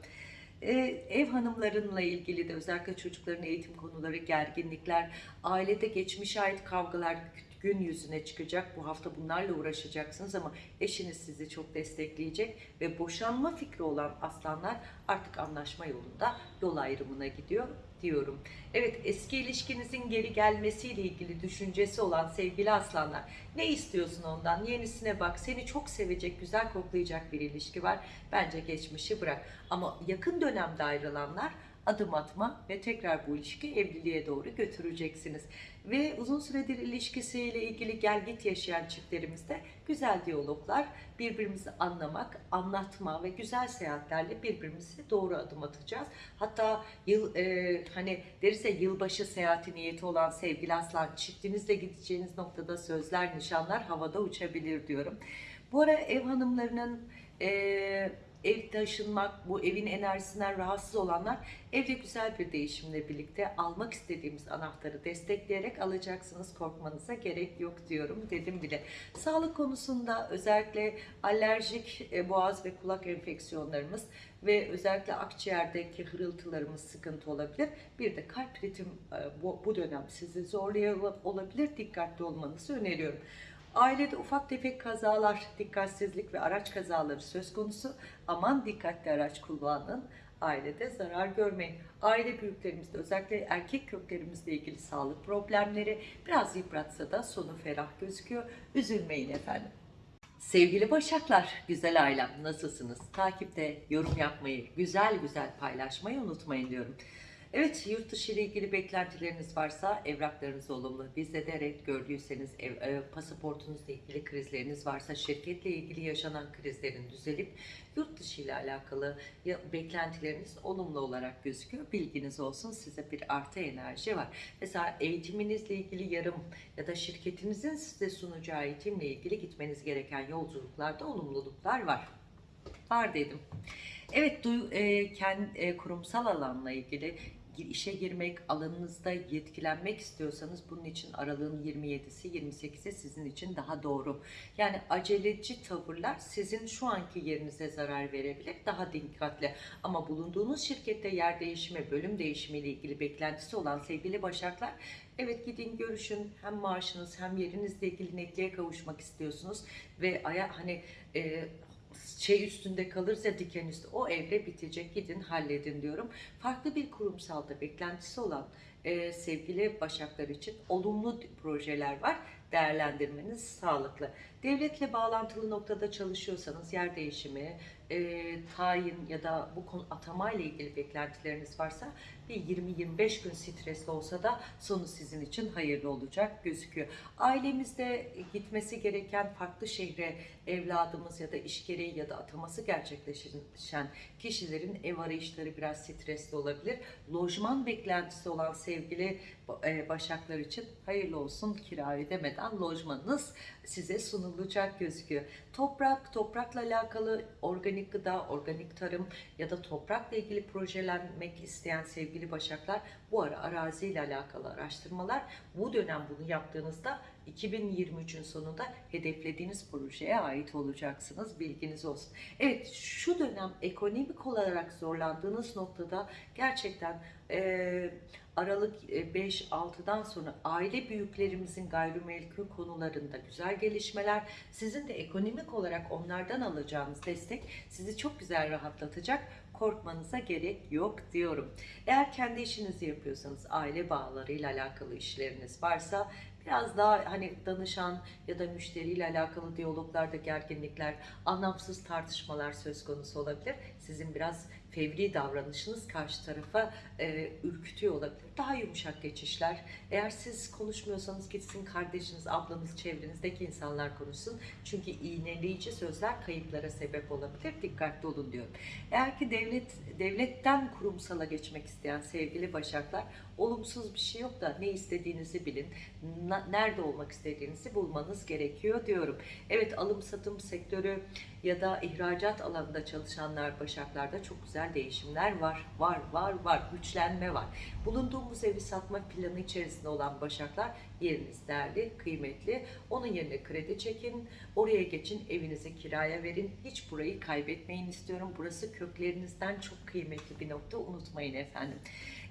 Ee, ev hanımlarınla ilgili de özellikle çocukların eğitim konuları, gerginlikler, ailede geçmişe ait kavgalar, gün yüzüne çıkacak. Bu hafta bunlarla uğraşacaksınız ama eşiniz sizi çok destekleyecek ve boşanma fikri olan aslanlar artık anlaşma yolunda yol ayrımına gidiyor diyorum. Evet eski ilişkinizin geri gelmesiyle ilgili düşüncesi olan sevgili aslanlar ne istiyorsun ondan yenisine bak seni çok sevecek güzel koklayacak bir ilişki var bence geçmişi bırak ama yakın dönemde ayrılanlar adım atma ve tekrar bu ilişki evliliğe doğru götüreceksiniz. Ve uzun süredir ilişkisiyle ilgili gel git yaşayan çiftlerimizde güzel diyaloglar, birbirimizi anlamak, anlatma ve güzel seyahatlerle birbirimizi doğru adım atacağız. Hatta yıl e, hani ya yılbaşı seyahati niyeti olan sevgili aslan çiftinizle gideceğiniz noktada sözler, nişanlar havada uçabilir diyorum. Bu ara ev hanımlarının e, ev taşınmak, bu evin enerjisinden rahatsız olanlar evde güzel bir değişimle birlikte almak istediğimiz anahtarı destekleyerek alacaksınız. Korkmanıza gerek yok diyorum dedim bile. Sağlık konusunda özellikle alerjik e, boğaz ve kulak enfeksiyonlarımız ve özellikle akciğerdeki hırıltılarımız sıkıntı olabilir. Bir de kalp ritim e, bu, dönem sizi zorluyor olabilir. Dikkatli olmanızı öneriyorum. Ailede ufak tefek kazalar, dikkatsizlik ve araç kazaları söz konusu. Aman dikkatli araç kullanın. Ailede zarar görmeyin. Aile büyüklerimizde özellikle erkek köklerimizle ilgili sağlık problemleri biraz yıpratsa da sonu ferah gözüküyor. Üzülmeyin efendim. Sevgili Başaklar, güzel ailem nasılsınız? Takipte yorum yapmayı, güzel güzel paylaşmayı unutmayın diyorum. Evet, yurt dışı ile ilgili beklentileriniz varsa evraklarınız olumlu. Bizde de red gördüyseniz, ev, e, pasaportunuzla ilgili krizleriniz varsa, şirketle ilgili yaşanan krizlerin düzelip yurt dışı ile alakalı ya, beklentileriniz olumlu olarak gözüküyor. Bilginiz olsun size bir artı enerji var. Mesela eğitiminizle ilgili yarım ya da şirketinizin size sunacağı eğitimle ilgili gitmeniz gereken yolculuklarda olumluluklar var. Var dedim. Evet, duy, e, e, kurumsal alanla ilgili işe girmek, alanınızda yetkilenmek istiyorsanız bunun için aralığın 27'si 28'i sizin için daha doğru. Yani aceleci tavırlar sizin şu anki yerinize zarar verebilir. Daha dikkatli. Ama bulunduğunuz şirkette yer değişimi, bölüm değişimi ile ilgili beklentisi olan sevgili başaklar Evet gidin görüşün hem maaşınız hem yerinizle ilgili netliğe kavuşmak istiyorsunuz ve aya hani e, şey üstünde kalırsa diken üstü o evre bitecek gidin halledin diyorum. Farklı bir kurumsalda beklentisi olan e, sevgili başaklar için olumlu projeler var. Değerlendirmeniz sağlıklı. Devletle bağlantılı noktada çalışıyorsanız yer değişimi, e, tayin ya da bu konu atama ile ilgili beklentileriniz varsa bir 20-25 gün stresli olsa da sonu sizin için hayırlı olacak gözüküyor. Ailemizde gitmesi gereken farklı şehre evladımız ya da iş gereği ya da ataması gerçekleşen kişilerin ev arayışları biraz stresli olabilir. Lojman beklentisi olan sevgili e, başaklar için hayırlı olsun kira ödemeden lojmanınız size sunulacak gözüküyor. Toprak, toprakla alakalı organik gıda, organik tarım ya da toprakla ilgili projelenmek isteyen sevgili başaklar bu ara araziyle alakalı araştırmalar bu dönem bunu yaptığınızda 2023'ün sonunda hedeflediğiniz projeye ait olacaksınız. Bilginiz olsun. Evet şu dönem ekonomik olarak zorlandığınız noktada gerçekten e, Aralık 5-6'dan sonra aile büyüklerimizin gayrimenkul konularında güzel gelişmeler, sizin de ekonomik olarak onlardan alacağınız destek sizi çok güzel rahatlatacak. Korkmanıza gerek yok diyorum. Eğer kendi işinizi yapıyorsanız, aile bağlarıyla alakalı işleriniz varsa biraz daha hani danışan ya da müşteriyle alakalı diyaloglarda gerginlikler, anlamsız tartışmalar söz konusu olabilir. Sizin biraz fevri davranışınız karşı tarafa e, ürkütüyor olabilir. Daha yumuşak geçişler. Eğer siz konuşmuyorsanız gitsin kardeşiniz, ablanız, çevrenizdeki insanlar konuşsun. Çünkü iğneleyici sözler kayıplara sebep olabilir. Dikkatli olun diyorum. Eğer ki devlet devletten kurumsala geçmek isteyen sevgili başaklar olumsuz bir şey yok da ne istediğinizi bilin. Nerede olmak istediğinizi bulmanız gerekiyor diyorum. Evet alım satım sektörü ya da ihracat alanında çalışanlar başaklarda çok güzel değişimler var. Var, var, var. Güçlenme var. Bulunduğumuz evi satma planı içerisinde olan başaklar yeriniz değerli, kıymetli. Onun yerine kredi çekin, oraya geçin, evinizi kiraya verin. Hiç burayı kaybetmeyin istiyorum. Burası köklerinizden çok kıymetli bir nokta. Unutmayın efendim.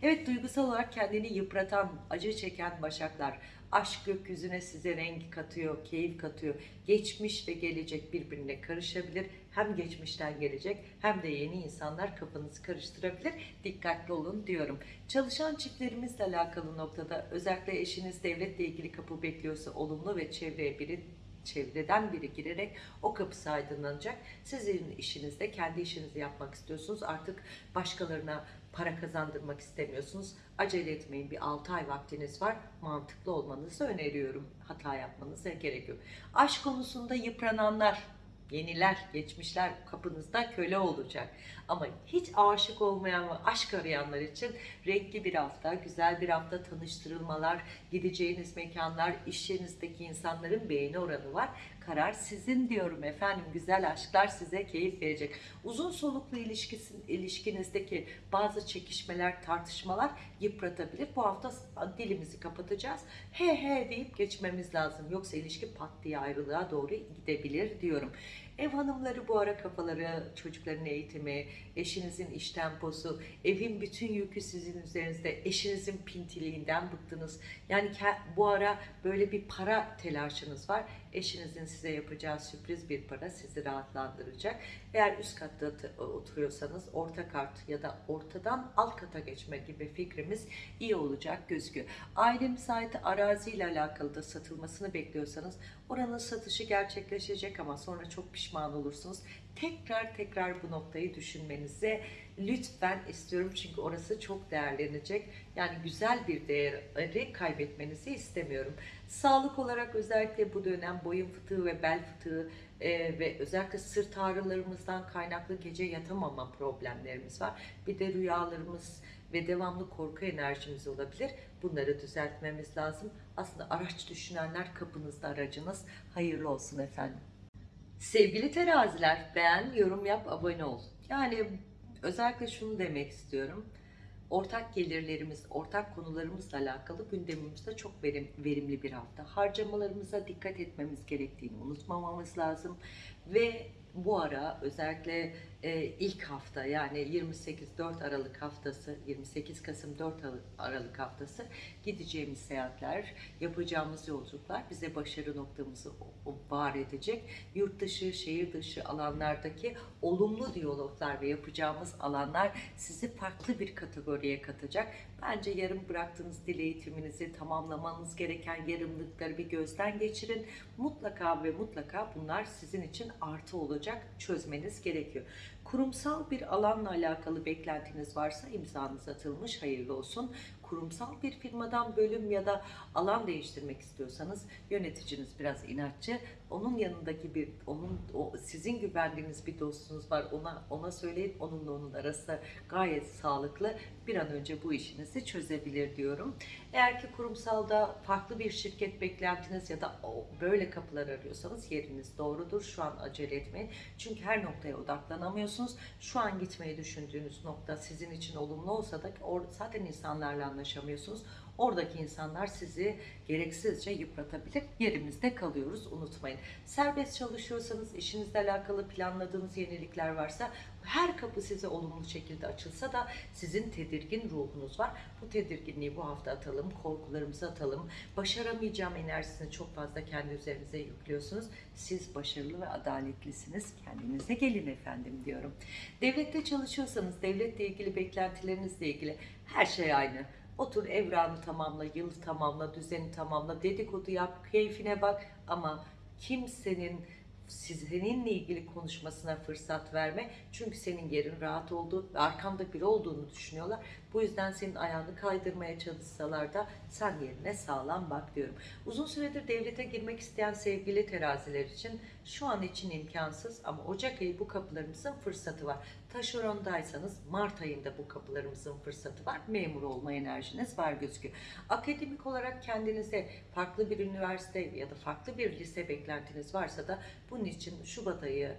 Evet duygusal olarak kendini yıpratan, acı çeken başaklar aşk gökyüzüne size renk katıyor, keyif katıyor. Geçmiş ve gelecek birbirine karışabilir. Hem geçmişten gelecek hem de yeni insanlar kafanızı karıştırabilir. Dikkatli olun diyorum. Çalışan çiftlerimizle alakalı noktada özellikle eşiniz devletle ilgili kapı bekliyorsa olumlu ve çevreye biri çevreden biri girerek o kapısı aydınlanacak. Sizin işinizde kendi işinizi yapmak istiyorsunuz. Artık başkalarına para kazandırmak istemiyorsunuz. Acele etmeyin. Bir 6 ay vaktiniz var. Mantıklı olmanızı öneriyorum. Hata yapmanıza gerek yok. Aşk konusunda yıprananlar, yeniler, geçmişler kapınızda köle olacak. Ama hiç aşık olmayan ve aşk arayanlar için renkli bir hafta, güzel bir hafta tanıştırılmalar, gideceğiniz mekanlar, iş yerinizdeki insanların beğeni oranı var. Karar sizin diyorum efendim. Güzel aşklar size keyif verecek. Uzun soluklu ilişkisin, ilişkinizdeki bazı çekişmeler, tartışmalar yıpratabilir. Bu hafta dilimizi kapatacağız. He he deyip geçmemiz lazım. Yoksa ilişki pat diye ayrılığa doğru gidebilir diyorum. Ev hanımları bu ara kafaları, çocukların eğitimi, eşinizin iş temposu, evin bütün yükü sizin üzerinizde, eşinizin pintiliğinden bıktınız. Yani bu ara böyle bir para telaşınız var. Eşinizin size yapacağı sürpriz bir para sizi rahatlandıracak. Eğer üst katta t- oturuyorsanız orta kart ya da ortadan alt kata geçme gibi fikrimiz iyi olacak gözüküyor. Ailemize ait araziyle alakalı da satılmasını bekliyorsanız oranın satışı gerçekleşecek ama sonra çok pişman olursunuz. Tekrar tekrar bu noktayı düşünmenizi lütfen istiyorum çünkü orası çok değerlenecek. Yani güzel bir değeri kaybetmenizi istemiyorum. Sağlık olarak özellikle bu dönem boyun fıtığı ve bel fıtığı e, ve özellikle sırt ağrılarımızdan kaynaklı gece yatamama problemlerimiz var. Bir de rüyalarımız ve devamlı korku enerjimiz olabilir. Bunları düzeltmemiz lazım. Aslında araç düşünenler kapınızda aracınız. Hayırlı olsun efendim. Sevgili teraziler beğen, yorum yap, abone ol. Yani özellikle şunu demek istiyorum. Ortak gelirlerimiz, ortak konularımızla alakalı gündemimizde çok verim, verimli bir hafta. Harcamalarımıza dikkat etmemiz gerektiğini unutmamamız lazım. Ve bu ara özellikle e, ilk hafta yani 28-4 Aralık haftası, 28 Kasım 4 Aralık haftası gideceğimiz seyahatler, yapacağımız yolculuklar bize başarı noktamızı var edecek. Yurt dışı, şehir dışı alanlardaki olumlu diyaloglar ve yapacağımız alanlar sizi farklı bir kategoriye katacak. Bence yarım bıraktığınız dil eğitiminizi tamamlamanız gereken yarımlıkları bir gözden geçirin. Mutlaka ve mutlaka bunlar sizin için artı olacak çözmeniz gerekiyor. Kurumsal bir alanla alakalı beklentiniz varsa imzanız atılmış hayırlı olsun. Kurumsal bir firmadan bölüm ya da alan değiştirmek istiyorsanız yöneticiniz biraz inatçı. Onun yanındaki bir onun o sizin güvendiğiniz bir dostunuz var. Ona ona söyleyin onunla onun arası gayet sağlıklı. Bir an önce bu işinizi çözebilir diyorum. Eğer ki kurumsalda farklı bir şirket beklentiniz ya da böyle kapılar arıyorsanız yeriniz doğrudur. Şu an acele etmeyin. Çünkü her noktaya odaklanamıyorsunuz. Şu an gitmeyi düşündüğünüz nokta sizin için olumlu olsa da zaten insanlarla anlaşamıyorsunuz. Oradaki insanlar sizi gereksizce yıpratabilir. Yerimizde kalıyoruz unutmayın. Serbest çalışıyorsanız işinizle alakalı planladığınız yenilikler varsa her kapı size olumlu şekilde açılsa da sizin tedirgin ruhunuz var. Bu tedirginliği bu hafta atalım, korkularımızı atalım. Başaramayacağım enerjisini çok fazla kendi üzerinize yüklüyorsunuz. Siz başarılı ve adaletlisiniz. Kendinize gelin efendim diyorum. Devlette çalışıyorsanız devletle ilgili beklentilerinizle ilgili her şey aynı. Otur evranı tamamla, yılı tamamla, düzeni tamamla, dedikodu yap, keyfine bak ama kimsenin seninle ilgili konuşmasına fırsat verme. Çünkü senin yerin rahat olduğu ve arkanda biri olduğunu düşünüyorlar. Bu yüzden senin ayağını kaydırmaya çalışsalar da sen yerine sağlam bak diyorum. Uzun süredir devlete girmek isteyen sevgili teraziler için şu an için imkansız ama Ocak ayı bu kapılarımızın fırsatı var. Taşerondaysanız Mart ayında bu kapılarımızın fırsatı var. Memur olma enerjiniz var gözüküyor. Akademik olarak kendinize farklı bir üniversite ya da farklı bir lise beklentiniz varsa da bunun için Şubat ayı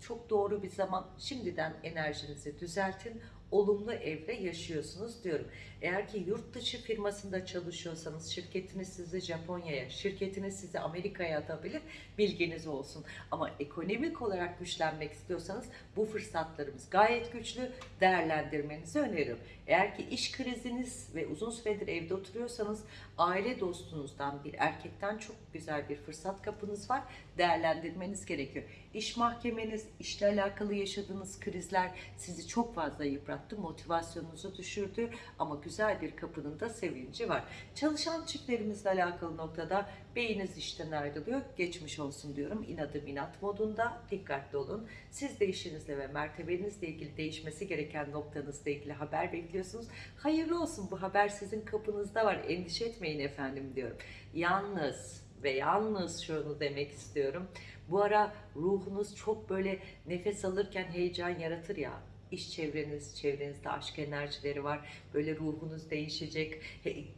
çok doğru bir zaman. Şimdiden enerjinizi düzeltin. Olumlu evre yaşıyorsunuz diyorum. Eğer ki yurt dışı firmasında çalışıyorsanız şirketiniz sizi Japonya'ya, şirketiniz sizi Amerika'ya atabilir. Bilginiz olsun. Ama ekonomik olarak güçlenmek istiyorsanız bu fırsatlarımız gayet güçlü. Değerlendirmenizi öneririm. Eğer ki iş kriziniz ve uzun süredir evde oturuyorsanız aile dostunuzdan bir erkekten çok güzel bir fırsat kapınız var. Değerlendirmeniz gerekiyor. İş mahkemeniz, işle alakalı yaşadığınız krizler sizi çok fazla yıprattı, motivasyonunuzu düşürdü ama güzel bir kapının da sevinci var. Çalışan çiftlerimizle alakalı noktada beyiniz işten ayrılıyor, geçmiş olsun diyorum. İnadım inat modunda dikkatli olun. Siz de işinizle ve mertebenizle ilgili değişmesi gereken noktanızla ilgili haber bekliyorsunuz. Hayırlı olsun bu haber sizin kapınızda var. Endişe etmeyin efendim diyorum. Yalnız ve yalnız şunu demek istiyorum. Bu ara ruhunuz çok böyle nefes alırken heyecan yaratır ya. İş çevreniz, çevrenizde aşk enerjileri var. Böyle ruhunuz değişecek.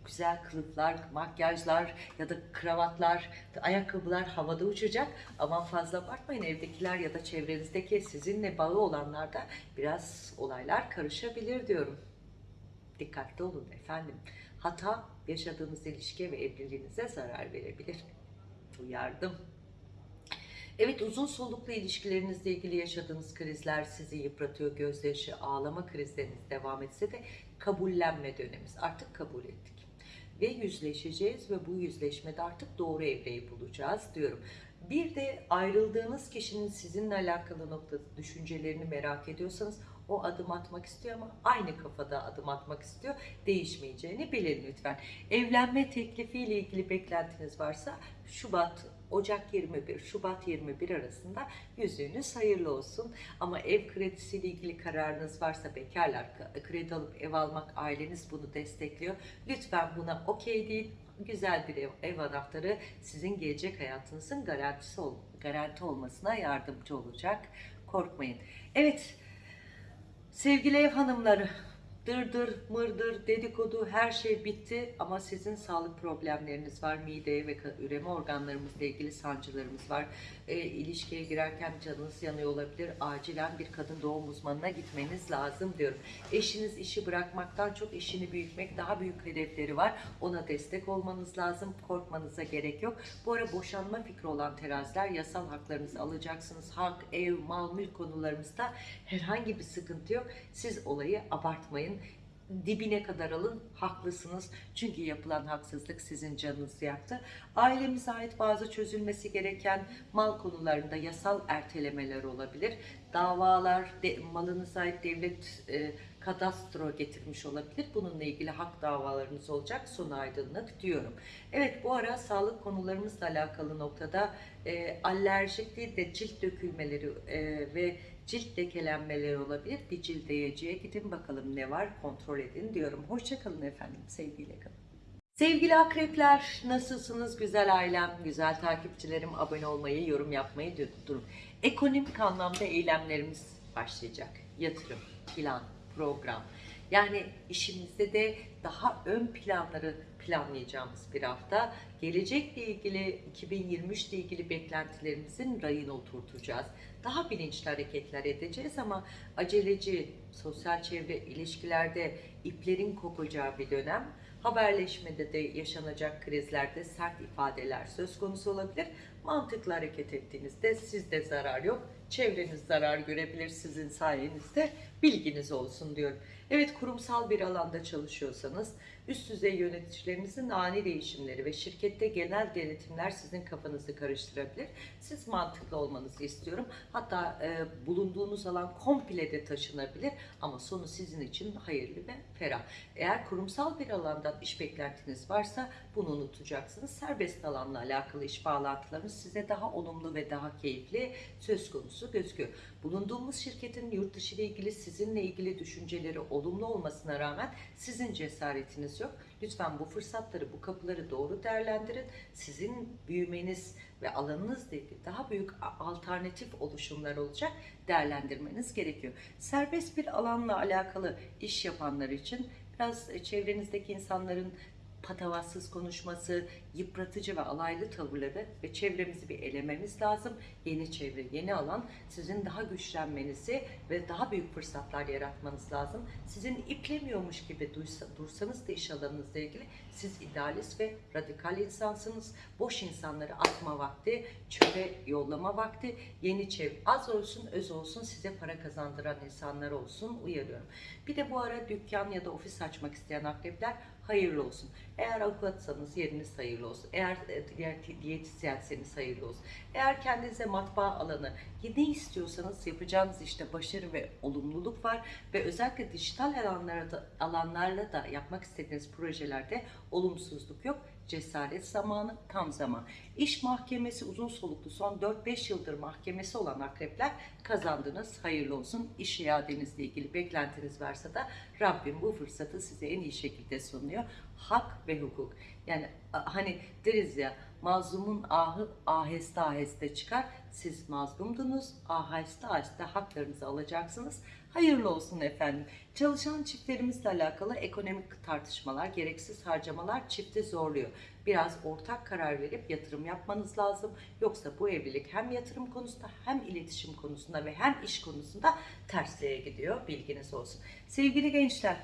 Güzel kılıflar, makyajlar ya da kravatlar, ayakkabılar havada uçacak. Aman fazla abartmayın evdekiler ya da çevrenizdeki sizinle bağı olanlarda biraz olaylar karışabilir diyorum. Dikkatli olun efendim. Hata yaşadığınız ilişkiye ve evliliğinize zarar verebilir. Uyardım. Evet uzun soluklu ilişkilerinizle ilgili yaşadığınız krizler sizi yıpratıyor. Gözyaşı, ağlama krizleriniz devam etse de kabullenme dönemimiz. Artık kabul ettik. Ve yüzleşeceğiz ve bu yüzleşmede artık doğru evreyi bulacağız diyorum. Bir de ayrıldığınız kişinin sizinle alakalı noktada düşüncelerini merak ediyorsanız o adım atmak istiyor ama aynı kafada adım atmak istiyor. Değişmeyeceğini bilin lütfen. Evlenme teklifiyle ilgili beklentiniz varsa Şubat Ocak 21, Şubat 21 arasında yüzüğünüz hayırlı olsun. Ama ev kredisiyle ilgili kararınız varsa bekarlar kredi alıp ev almak aileniz bunu destekliyor. Lütfen buna okey değil. Güzel bir ev, ev anahtarı sizin gelecek hayatınızın garantisi ol, garanti olmasına yardımcı olacak. Korkmayın. Evet, sevgili ev hanımları, dırdır, mırdır, dedikodu her şey bitti ama sizin sağlık problemleriniz var. Mide ve üreme organlarımızla ilgili sancılarımız var. E, ilişkiye girerken canınız yanıyor olabilir. Acilen bir kadın doğum uzmanına gitmeniz lazım diyorum. Eşiniz işi bırakmaktan çok işini büyütmek daha büyük hedefleri var. Ona destek olmanız lazım. Korkmanıza gerek yok. Bu ara boşanma fikri olan teraziler yasal haklarınızı alacaksınız. Hak, ev, mal, mülk konularımızda herhangi bir sıkıntı yok. Siz olayı abartmayın dibine kadar alın haklısınız. Çünkü yapılan haksızlık sizin canınızı yaktı. Ailemize ait bazı çözülmesi gereken mal konularında yasal ertelemeler olabilir. Davalar de, malınıza ait devlet e, kadastro getirmiş olabilir bununla ilgili hak davalarınız olacak son aydınlık diyorum evet bu ara sağlık konularımızla alakalı noktada e, alerjik de cilt dökülmeleri e, ve cilt lekelenmeleri olabilir. Bir cildeyeciye gidin bakalım ne var kontrol edin diyorum. Hoşçakalın efendim. Sevgiyle kalın. Sevgili akrepler nasılsınız güzel ailem, güzel takipçilerim abone olmayı, yorum yapmayı durun. Ekonomik anlamda eylemlerimiz başlayacak. Yatırım, plan, program. Yani işimizde de daha ön planları planlayacağımız bir hafta. Gelecekle ilgili 2023 ile ilgili beklentilerimizin rayına oturtacağız. Daha bilinçli hareketler edeceğiz ama aceleci sosyal çevre ilişkilerde iplerin kopacağı bir dönem. Haberleşmede de yaşanacak krizlerde sert ifadeler söz konusu olabilir. Mantıklı hareket ettiğinizde sizde zarar yok. Çevreniz zarar görebilir sizin sayenizde. Bilginiz olsun diyorum. Evet kurumsal bir alanda çalışıyorsanız üst düzey yöneticilerinizin ani değişimleri ve şirkette genel denetimler sizin kafanızı karıştırabilir. Siz mantıklı olmanızı istiyorum. Hatta e, bulunduğunuz alan komple de taşınabilir ama sonu sizin için hayırlı ve ferah. Eğer kurumsal bir alandan iş beklentiniz varsa bunu unutacaksınız. Serbest alanla alakalı iş bağlantılarınız size daha olumlu ve daha keyifli söz konusu gözüküyor. Bulunduğumuz şirketin yurt dışı ile ilgili sizinle ilgili düşünceleri olumlu olmasına rağmen sizin cesaretiniz yok. Lütfen bu fırsatları, bu kapıları doğru değerlendirin. Sizin büyümeniz ve alanınızla ilgili daha büyük alternatif oluşumlar olacak değerlendirmeniz gerekiyor. Serbest bir alanla alakalı iş yapanlar için biraz çevrenizdeki insanların patavatsız konuşması, yıpratıcı ve alaylı tavırları ve çevremizi bir elememiz lazım. Yeni çevre, yeni alan sizin daha güçlenmenizi ve daha büyük fırsatlar yaratmanız lazım. Sizin iplemiyormuş gibi dursanız da iş alanınızla ilgili siz idealist ve radikal insansınız. Boş insanları atma vakti, çöpe yollama vakti, yeni çevre az olsun öz olsun size para kazandıran insanlar olsun uyarıyorum. Bir de bu ara dükkan ya da ofis açmak isteyen akrepler hayırlı olsun. Eğer avukatsanız yeriniz hayırlı olsun. Eğer e, diğer diyetisyenseniz hayırlı olsun. Eğer kendinize matbaa alanı ne istiyorsanız yapacağınız işte başarı ve olumluluk var ve özellikle dijital alanlarda, alanlarla da yapmak istediğiniz projelerde olumsuzluk yok. Cesaret zamanı, tam zaman. İş mahkemesi uzun soluklu son 4-5 yıldır mahkemesi olan akrepler kazandınız. Hayırlı olsun. İş iadenizle ilgili beklentiniz varsa da Rabbim bu fırsatı size en iyi şekilde sunuyor. Hak ve hukuk. Yani hani deriz ya mazlumun ahı aheste aheste çıkar. Siz mazlumdunuz. Aheste aheste haklarınızı alacaksınız. Hayırlı olsun efendim. Çalışan çiftlerimizle alakalı ekonomik tartışmalar, gereksiz harcamalar çifti zorluyor. Biraz ortak karar verip yatırım yapmanız lazım. Yoksa bu evlilik hem yatırım konusunda hem iletişim konusunda ve hem iş konusunda tersliğe gidiyor. Bilginiz olsun. Sevgili gençler,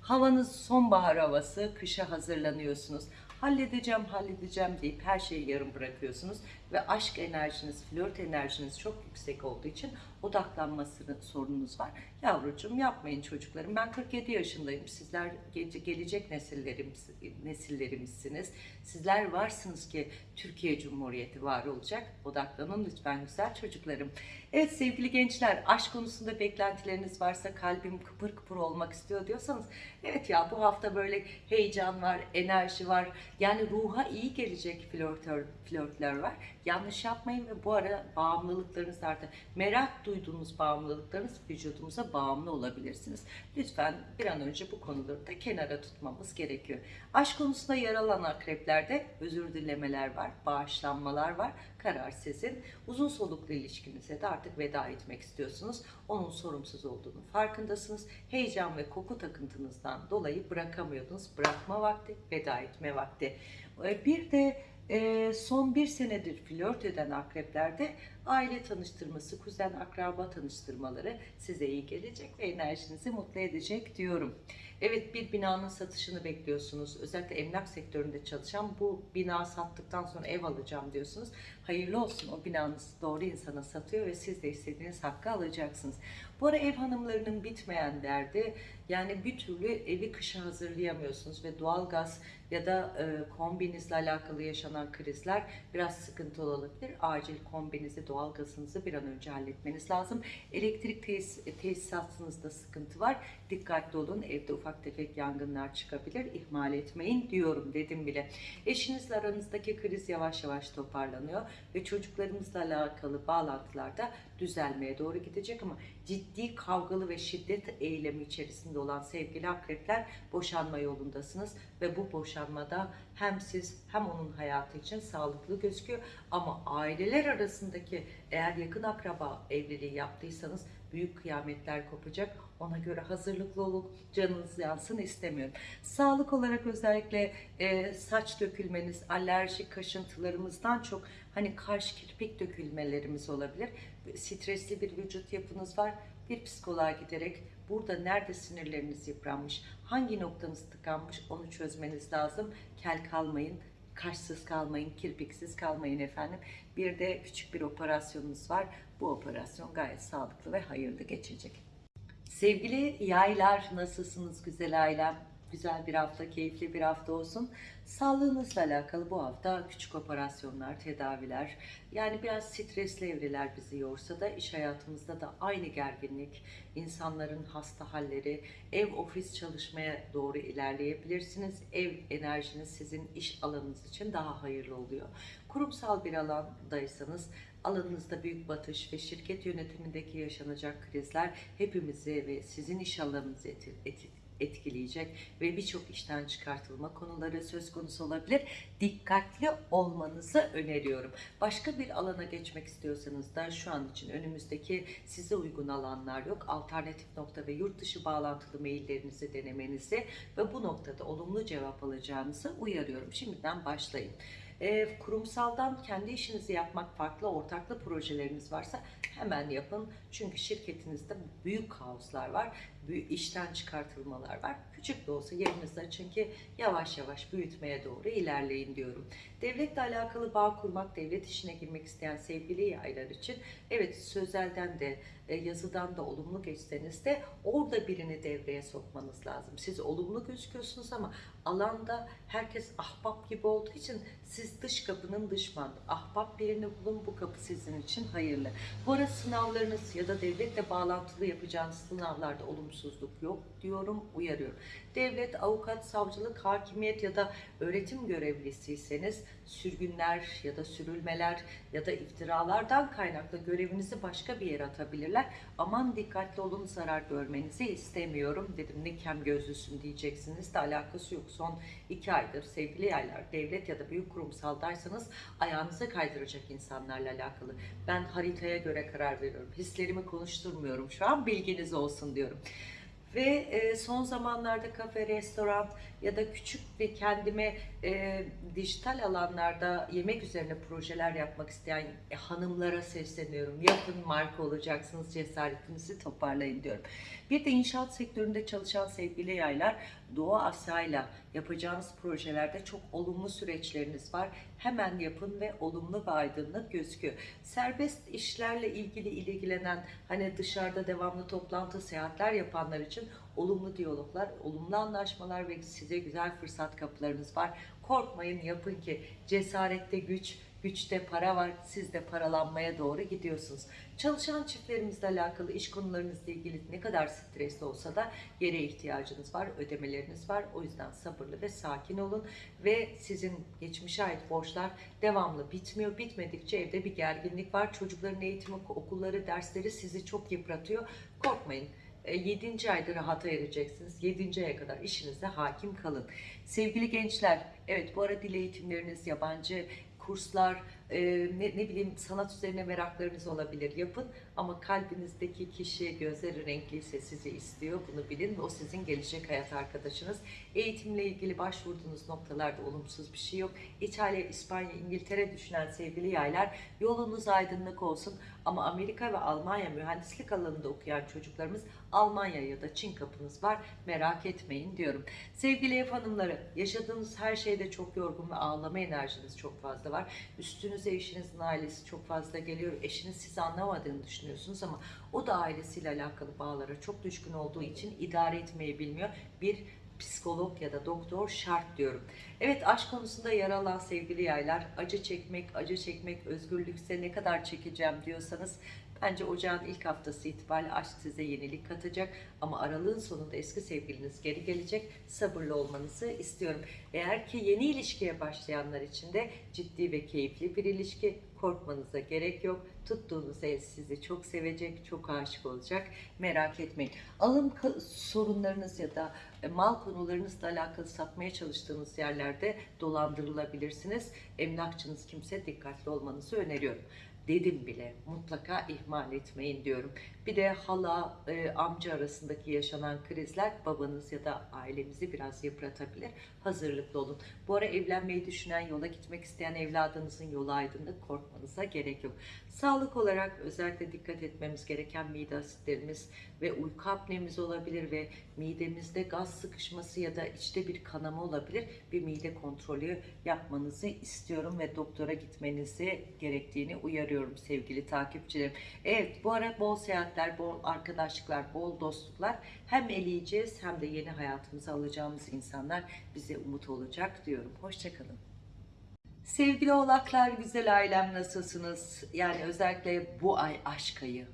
havanız sonbahar havası, kışa hazırlanıyorsunuz. Halledeceğim, halledeceğim deyip her şeyi yarım bırakıyorsunuz ve aşk enerjiniz, flört enerjiniz çok yüksek olduğu için odaklanması sorununuz var. Yavrucuğum yapmayın çocuklarım. Ben 47 yaşındayım. Sizler ge- gelecek nesillerimiz, nesillerimizsiniz. Sizler varsınız ki Türkiye Cumhuriyeti var olacak. Odaklanın lütfen güzel çocuklarım. Evet sevgili gençler, aşk konusunda beklentileriniz varsa kalbim kıpır kıpır olmak istiyor diyorsanız evet ya bu hafta böyle heyecan var, enerji var. Yani ruha iyi gelecek flörtör, flörtler var. Yanlış yapmayın ve bu ara bağımlılıklarınız artar. Merak duyduğunuz bağımlılıklarınız vücudumuza bağımlı olabilirsiniz. Lütfen bir an önce bu konuları da kenara tutmamız gerekiyor. Aşk konusunda yer alan akreplerde özür dilemeler var, bağışlanmalar var. Karar sizin. Uzun soluklu ilişkinize de artık veda etmek istiyorsunuz. Onun sorumsuz olduğunu farkındasınız. Heyecan ve koku takıntınızdan dolayı bırakamıyordunuz. Bırakma vakti, veda etme vakti. Ee, Bir de e, son bir senedir flört eden akreplerde aile tanıştırması, kuzen akraba tanıştırmaları size iyi gelecek ve enerjinizi mutlu edecek diyorum. Evet bir binanın satışını bekliyorsunuz. Özellikle emlak sektöründe çalışan bu bina sattıktan sonra ev alacağım diyorsunuz. Hayırlı olsun o binanız doğru insana satıyor ve siz de istediğiniz hakkı alacaksınız. Bu ara ev hanımlarının bitmeyen derdi yani bir türlü evi kışa hazırlayamıyorsunuz ve doğalgaz ya da e, kombinizle alakalı yaşanan krizler biraz sıkıntılı olabilir. Acil kombinizi, doğalgazınızı bir an önce halletmeniz lazım. Elektrik tesis, tesisatınızda sıkıntı var. Dikkatli olun. Evde ufak tefek yangınlar çıkabilir. İhmal etmeyin diyorum dedim bile. Eşinizle aranızdaki kriz yavaş yavaş toparlanıyor ve çocuklarımızla alakalı bağlantılarda düzelmeye doğru gidecek ama ciddi kavgalı ve şiddet eylemi içerisinde olan sevgili akrepler boşanma yolundasınız ve bu boşanmada hem siz hem onun hayatı için sağlıklı gözüküyor ama aileler arasındaki eğer yakın akraba evliliği yaptıysanız büyük kıyametler kopacak. Ona göre hazırlıklı olun. Canınız yansın istemiyorum. Sağlık olarak özellikle e, saç dökülmeniz, alerjik kaşıntılarımızdan çok hani kaş kirpik dökülmelerimiz olabilir. Stresli bir vücut yapınız var. Bir psikoloğa giderek burada nerede sinirleriniz yıpranmış, hangi noktanız tıkanmış onu çözmeniz lazım. Kel kalmayın, kaşsız kalmayın, kirpiksiz kalmayın efendim. Bir de küçük bir operasyonunuz var. Bu operasyon gayet sağlıklı ve hayırlı geçecek. Sevgili yaylar nasılsınız güzel ailem? Güzel bir hafta, keyifli bir hafta olsun. Sağlığınızla alakalı bu hafta küçük operasyonlar, tedaviler, yani biraz stresli evreler bizi yorsa da iş hayatımızda da aynı gerginlik, insanların hasta halleri, ev ofis çalışmaya doğru ilerleyebilirsiniz. Ev enerjiniz sizin iş alanınız için daha hayırlı oluyor. Kurumsal bir alandaysanız alanınızda büyük batış ve şirket yönetimindeki yaşanacak krizler hepimizi ve sizin iş alanınızı etkileyecek ve birçok işten çıkartılma konuları söz konusu olabilir. Dikkatli olmanızı öneriyorum. Başka bir alana geçmek istiyorsanız da şu an için önümüzdeki size uygun alanlar yok. Alternatif nokta ve yurt dışı bağlantılı maillerinizi denemenizi ve bu noktada olumlu cevap alacağınızı uyarıyorum. Şimdiden başlayın. E, kurumsaldan kendi işinizi yapmak farklı ortaklı projeleriniz varsa hemen yapın. Çünkü şirketinizde büyük kaoslar var. Büyük işten çıkartılmalar var. Küçük de olsa yerinizi açın ki yavaş yavaş büyütmeye doğru ilerleyin diyorum. Devletle alakalı bağ kurmak, devlet işine girmek isteyen sevgili yaylar için evet sözelden de e, yazıdan da olumlu geçseniz de orada birini devreye sokmanız lazım. Siz olumlu gözüküyorsunuz ama alanda herkes ahbap gibi olduğu için siz dış kapının dış. Ahbap birini bulun bu kapı sizin için hayırlı. Bu ara sınavlarınız ya da devletle bağlantılı yapacağınız sınavlarda olumsuzluk yok diyorum, uyarıyorum. Devlet, avukat, savcılık, hakimiyet ya da öğretim görevlisiyseniz sürgünler ya da sürülmeler ya da iftiralardan kaynaklı görevinizi başka bir yere atabilirler. Aman dikkatli olun zarar görmenizi istemiyorum dedim. Ne kem gözlüsün diyeceksiniz de alakası yok. Son iki aydır sevgili yaylar devlet ya da büyük kurumsaldaysanız ayağınıza kaydıracak insanlarla alakalı. Ben haritaya göre karar veriyorum. Hislerimi konuşturmuyorum şu an bilginiz olsun diyorum. Ve e, son zamanlarda kafe, restoran ya da küçük bir kendime e, dijital alanlarda yemek üzerine projeler yapmak isteyen e, hanımlara sesleniyorum. Yapın marka olacaksınız, cesaretinizi toparlayın diyorum. Bir de inşaat sektöründe çalışan sevgili yaylar Doğu Asya'yla yapacağınız projelerde çok olumlu süreçleriniz var. Hemen yapın ve olumlu ve aydınlık gözüküyor. Serbest işlerle ilgili ilgilenen hani dışarıda devamlı toplantı, seyahatler yapanlar için olumlu diyaloglar, olumlu anlaşmalar ve size güzel fırsat kapılarınız var. Korkmayın yapın ki cesarette güç, güçte para var. Siz de paralanmaya doğru gidiyorsunuz. Çalışan çiftlerimizle alakalı iş konularınızla ilgili ne kadar stresli olsa da yere ihtiyacınız var, ödemeleriniz var. O yüzden sabırlı ve sakin olun ve sizin geçmişe ait borçlar devamlı bitmiyor. Bitmedikçe evde bir gerginlik var. Çocukların eğitimi, okulları, dersleri sizi çok yıpratıyor. Korkmayın. 7. ayda rahata ereceksiniz. 7. aya kadar işinize hakim kalın. Sevgili gençler, evet bu ara dil eğitimleriniz, yabancı kurslar, e, ne, ne bileyim sanat üzerine meraklarınız olabilir yapın ama kalbinizdeki kişi gözleri renkliyse sizi istiyor bunu bilin o sizin gelecek hayat arkadaşınız eğitimle ilgili başvurduğunuz noktalarda olumsuz bir şey yok İtalya, İspanya, İngiltere düşünen sevgili yaylar yolunuz aydınlık olsun ama Amerika ve Almanya mühendislik alanında okuyan çocuklarımız Almanya ya da Çin kapınız var merak etmeyin diyorum sevgili ev hanımları yaşadığınız her şeyde çok yorgun ve ağlama enerjiniz çok fazla var üstünüze eşinizin ailesi çok fazla geliyor. Eşiniz sizi anlamadığını düşünüyorsunuz ama o da ailesiyle alakalı bağlara çok düşkün olduğu için idare etmeyi bilmiyor. Bir psikolog ya da doktor şart diyorum. Evet aşk konusunda yer alan sevgili yaylar acı çekmek, acı çekmek, özgürlükse ne kadar çekeceğim diyorsanız Bence ocağın ilk haftası itibariyle aşk size yenilik katacak ama aralığın sonunda eski sevgiliniz geri gelecek. Sabırlı olmanızı istiyorum. Eğer ki yeni ilişkiye başlayanlar için de ciddi ve keyifli bir ilişki korkmanıza gerek yok. Tuttuğunuz ev sizi çok sevecek, çok aşık olacak. Merak etmeyin. Alım sorunlarınız ya da e, mal konularınızla alakalı satmaya çalıştığınız yerlerde dolandırılabilirsiniz. Emlakçınız kimse dikkatli olmanızı öneriyorum dedim bile mutlaka ihmal etmeyin diyorum. Bir de hala e, amca arasındaki yaşanan krizler babanız ya da ailemizi biraz yıpratabilir. Hazırlıklı olun. Bu ara evlenmeyi düşünen, yola gitmek isteyen evladınızın yolu aydınlık korkmanıza gerek yok. Sağlık olarak özellikle dikkat etmemiz gereken mide asitlerimiz ve uyku apnemiz olabilir ve midemizde gaz sıkışması ya da içte bir kanama olabilir. Bir mide kontrolü yapmanızı istiyorum ve doktora gitmenizi gerektiğini uyarıyorum sevgili takipçilerim. Evet bu ara bol seyahatler, bol arkadaşlıklar, bol dostluklar hem eleyeceğiz hem de yeni hayatımıza alacağımız insanlar bize umut olacak diyorum. Hoşçakalın. Sevgili oğlaklar, güzel ailem nasılsınız? Yani özellikle bu ay aşk ayı,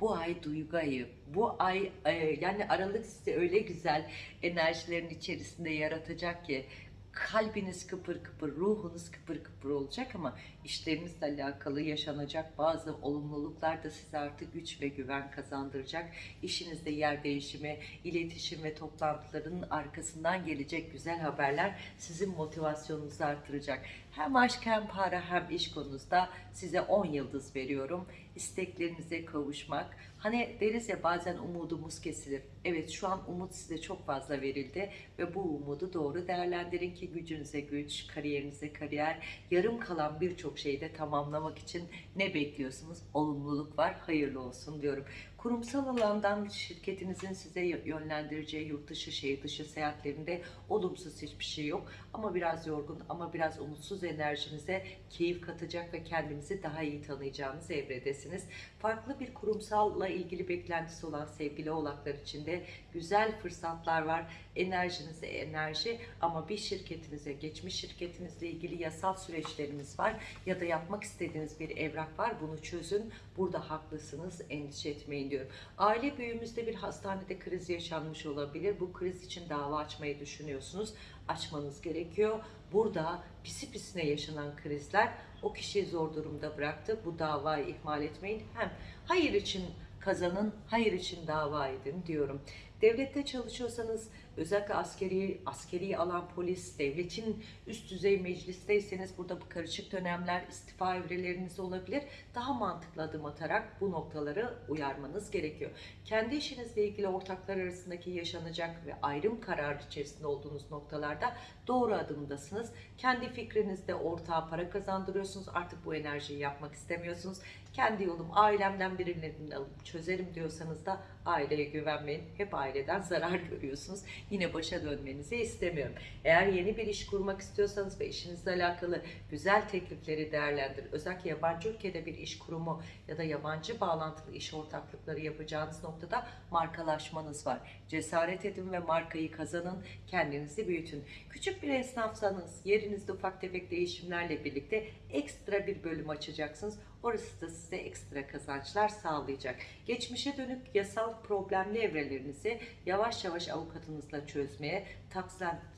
bu ay duygu ayı, bu ay e, yani Aralık size öyle güzel enerjilerin içerisinde yaratacak ki kalbiniz kıpır kıpır, ruhunuz kıpır kıpır olacak ama işlerinizle alakalı yaşanacak bazı olumluluklar da size artık güç ve güven kazandıracak. İşinizde yer değişimi, iletişim ve toplantıların arkasından gelecek güzel haberler sizin motivasyonunuzu artıracak. Hem aşk hem para hem iş konusunda size 10 yıldız veriyorum. İsteklerinize kavuşmak. Hani deriz ya bazen umudumuz kesilir. Evet şu an umut size çok fazla verildi ve bu umudu doğru değerlendirin ki gücünüze güç, kariyerinize kariyer, yarım kalan birçok şeyi de tamamlamak için ne bekliyorsunuz? Olumluluk var, hayırlı olsun diyorum. Kurumsal alandan şirketinizin size yönlendireceği yurt dışı, şehir dışı seyahatlerinde olumsuz hiçbir şey yok. Ama biraz yorgun ama biraz umutsuz enerjinize keyif katacak ve kendinizi daha iyi tanıyacağınız evredesiniz. Farklı bir kurumsalla ilgili beklentisi olan sevgili oğlaklar için de güzel fırsatlar var. Enerjinize enerji ama bir şirketinize, geçmiş şirketinizle ilgili yasal süreçleriniz var ya da yapmak istediğiniz bir evrak var. Bunu çözün. Burada haklısınız. Endişe etmeyin diyorum. Aile büyüğümüzde bir hastanede kriz yaşanmış olabilir. Bu kriz için dava açmayı düşünüyorsunuz. Açmanız gerekiyor. Burada pisi pisine yaşanan krizler o kişiyi zor durumda bıraktı. Bu davayı ihmal etmeyin. Hem hayır için kazanın, hayır için dava edin diyorum. Devlette çalışıyorsanız özellikle askeri, askeri alan polis, devletin üst düzey meclisteyseniz burada bu karışık dönemler istifa evreleriniz olabilir. Daha mantıklı adım atarak bu noktaları uyarmanız gerekiyor. Kendi işinizle ilgili ortaklar arasındaki yaşanacak ve ayrım kararı içerisinde olduğunuz noktalarda doğru adımdasınız. Kendi fikrinizde ortağa para kazandırıyorsunuz. Artık bu enerjiyi yapmak istemiyorsunuz. Kendi yolum ailemden birilerini alıp çözerim diyorsanız da aileye güvenmeyin. Hep aileden zarar görüyorsunuz. Yine başa dönmenizi istemiyorum. Eğer yeni bir iş kurmak istiyorsanız ve işinizle alakalı güzel teklifleri değerlendirin. Özellikle yabancı ülkede bir iş kurumu ya da yabancı bağlantılı iş ortaklıkları yapacağınız noktada markalaşmanız var. Cesaret edin ve markayı kazanın, kendinizi büyütün. Küçük bir esnafsanız yerinizde ufak tefek değişimlerle birlikte ekstra bir bölüm açacaksınız. Orası da size ekstra kazançlar sağlayacak. Geçmişe dönük yasal problemli evrelerinizi yavaş yavaş avukatınızla çözmeye,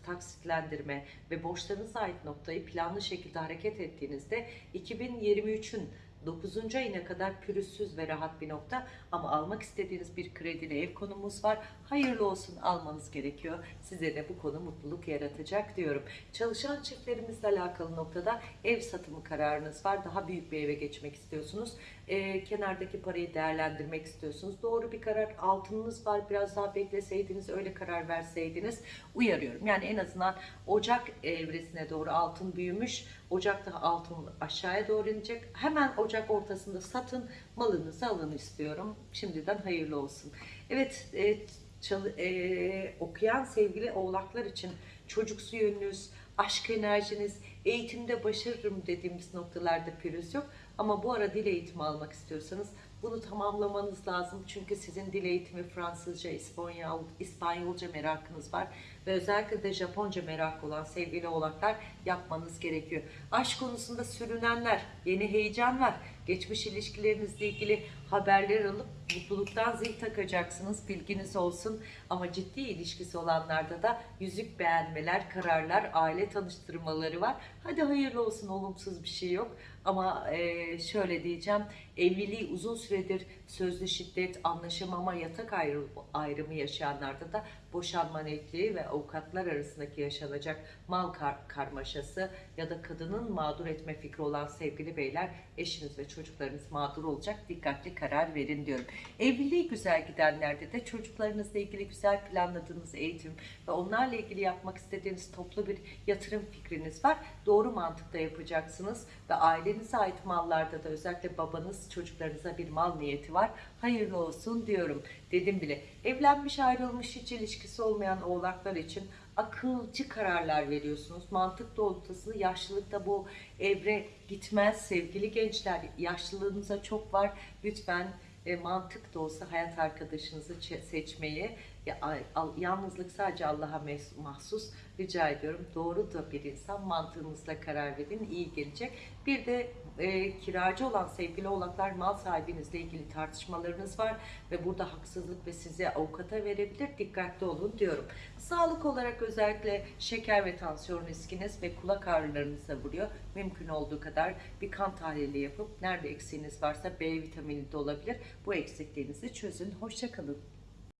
taksitlendirme ve borçlarınıza ait noktayı planlı şekilde hareket ettiğinizde 2023'ün 9. ayına kadar pürüzsüz ve rahat bir nokta ama almak istediğiniz bir kredili ev konumuz var. Hayırlı olsun almanız gerekiyor. Size de bu konu mutluluk yaratacak diyorum. Çalışan çiftlerimizle alakalı noktada ev satımı kararınız var. Daha büyük bir eve geçmek istiyorsunuz. Ee, kenardaki parayı değerlendirmek istiyorsunuz. Doğru bir karar. Altınınız var. Biraz daha bekleseydiniz, öyle karar verseydiniz uyarıyorum. Yani en azından Ocak evresine doğru altın büyümüş. Ocakta altın aşağıya doğru inecek. Hemen Ocak ortasında satın, malınızı alın istiyorum. Şimdiden hayırlı olsun. Evet, e, çalı- e, okuyan sevgili oğlaklar için çocuksu yönünüz, aşk enerjiniz, eğitimde başarırım dediğimiz noktalarda pürüz yok. Ama bu ara dil eğitimi almak istiyorsanız bunu tamamlamanız lazım. Çünkü sizin dil eğitimi Fransızca, İspanyol, İspanyolca merakınız var. Ve özellikle de Japonca merakı olan sevgili oğlaklar yapmanız gerekiyor. Aşk konusunda sürünenler, yeni heyecan var. Geçmiş ilişkilerinizle ilgili haberler alıp mutluluktan zil takacaksınız. Bilginiz olsun. Ama ciddi ilişkisi olanlarda da yüzük beğenmeler, kararlar, aile tanıştırmaları var. Hadi hayırlı olsun olumsuz bir şey yok. Ama e, şöyle diyeceğim, evliliği uzun süredir sözlü şiddet, anlaşamama, yatak ayrı- ayrımı yaşayanlarda da boşanma netliği ve avukatlar arasındaki yaşanacak mal kar- karmaşası ya da kadının mağdur etme fikri olan sevgili beyler eşiniz ve çocuklarınız mağdur olacak. Dikkatli karar verin diyorum. Evliliği güzel gidenlerde de çocuklarınızla ilgili güzel planladığınız eğitim ve onlarla ilgili yapmak istediğiniz toplu bir yatırım fikriniz var. Doğru mantıkta yapacaksınız ve ailenize ait mallarda da özellikle babanız çocuklarınıza bir mal niyeti var. Hayırlı olsun diyorum. Dedim bile. Evlenmiş ayrılmış hiç ilişkisi olmayan oğlaklar için akılcı kararlar veriyorsunuz. Mantık doğrultusunda yaşlılıkta bu evre gitmez sevgili gençler. Yaşlılığınıza çok var. Lütfen e, mantık da olsa hayat arkadaşınızı seçmeyi ya, al- yalnızlık sadece Allah'a mahsus rica ediyorum. Doğru da bir insan mantığınızla karar verin iyi gelecek. Bir de e, kiracı olan sevgili oğlaklar mal sahibinizle ilgili tartışmalarınız var ve burada haksızlık ve sizi avukata verebilir. Dikkatli olun diyorum. Sağlık olarak özellikle şeker ve tansiyon riskiniz ve kulak ağrılarınıza vuruyor. Mümkün olduğu kadar bir kan tahlili yapıp nerede eksiğiniz varsa B vitamini de olabilir. Bu eksikliğinizi çözün. Hoşçakalın.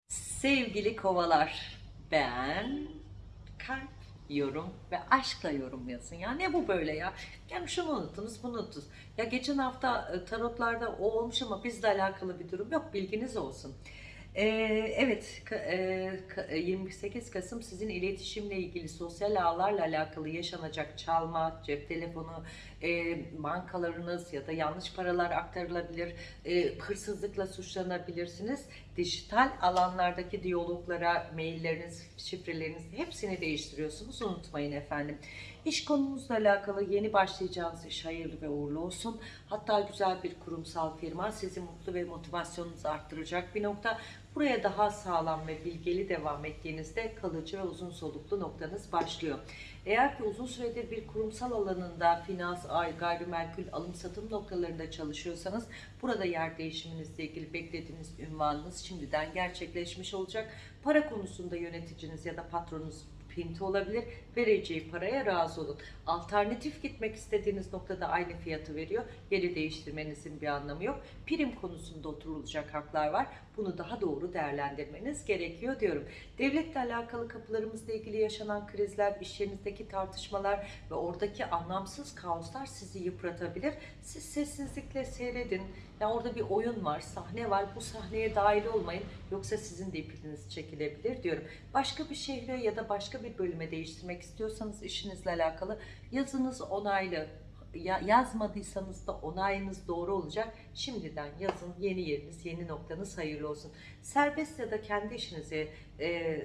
Sevgili kovalar, ben kalp, yorum ve aşkla yorum yazın. Ya ne bu böyle ya? Yani şunu unuttunuz, bunu unuttunuz. Ya geçen hafta e, tarotlarda o olmuş ama bizle alakalı bir durum yok. Bilginiz olsun. Ee, evet, ka- e, ka- e, 28 Kasım sizin iletişimle ilgili sosyal ağlarla alakalı yaşanacak çalma, cep telefonu, e, bankalarınız ya da yanlış paralar aktarılabilir, e, hırsızlıkla suçlanabilirsiniz. Dijital alanlardaki diyaloglara, mailleriniz, şifreleriniz hepsini değiştiriyorsunuz. Unutmayın efendim. İş konumuzla alakalı yeni başlayacağınız iş hayırlı ve uğurlu olsun. Hatta güzel bir kurumsal firma sizi mutlu ve motivasyonunuzu arttıracak bir nokta. Buraya daha sağlam ve bilgeli devam ettiğinizde kalıcı ve uzun soluklu noktanız başlıyor. Eğer ki uzun süredir bir kurumsal alanında finans, ay, gayrimenkul, alım satım noktalarında çalışıyorsanız burada yer değişiminizle ilgili beklediğiniz ünvanınız şimdiden gerçekleşmiş olacak. Para konusunda yöneticiniz ya da patronunuz pinti olabilir. Vereceği paraya razı olun. Alternatif gitmek istediğiniz noktada aynı fiyatı veriyor. Yeri değiştirmenizin bir anlamı yok. Prim konusunda oturulacak haklar var. Bunu daha doğru değerlendirmeniz gerekiyor diyorum. Devletle alakalı kapılarımızla ilgili yaşanan krizler, iş yerinizdeki tartışmalar ve oradaki anlamsız kaoslar sizi yıpratabilir. Siz sessizlikle seyredin. Ya orada bir oyun var, sahne var. Bu sahneye dahil olmayın. Yoksa sizin de ipiniz çekilebilir diyorum. Başka bir şehre ya da başka bir bölüme değiştirmek istiyorsanız işinizle alakalı yazınız onaylı. Ya, yazmadıysanız da onayınız doğru olacak. Şimdiden yazın yeni yeriniz, yeni noktanız hayırlı olsun. Serbest ya da kendi işinizi e,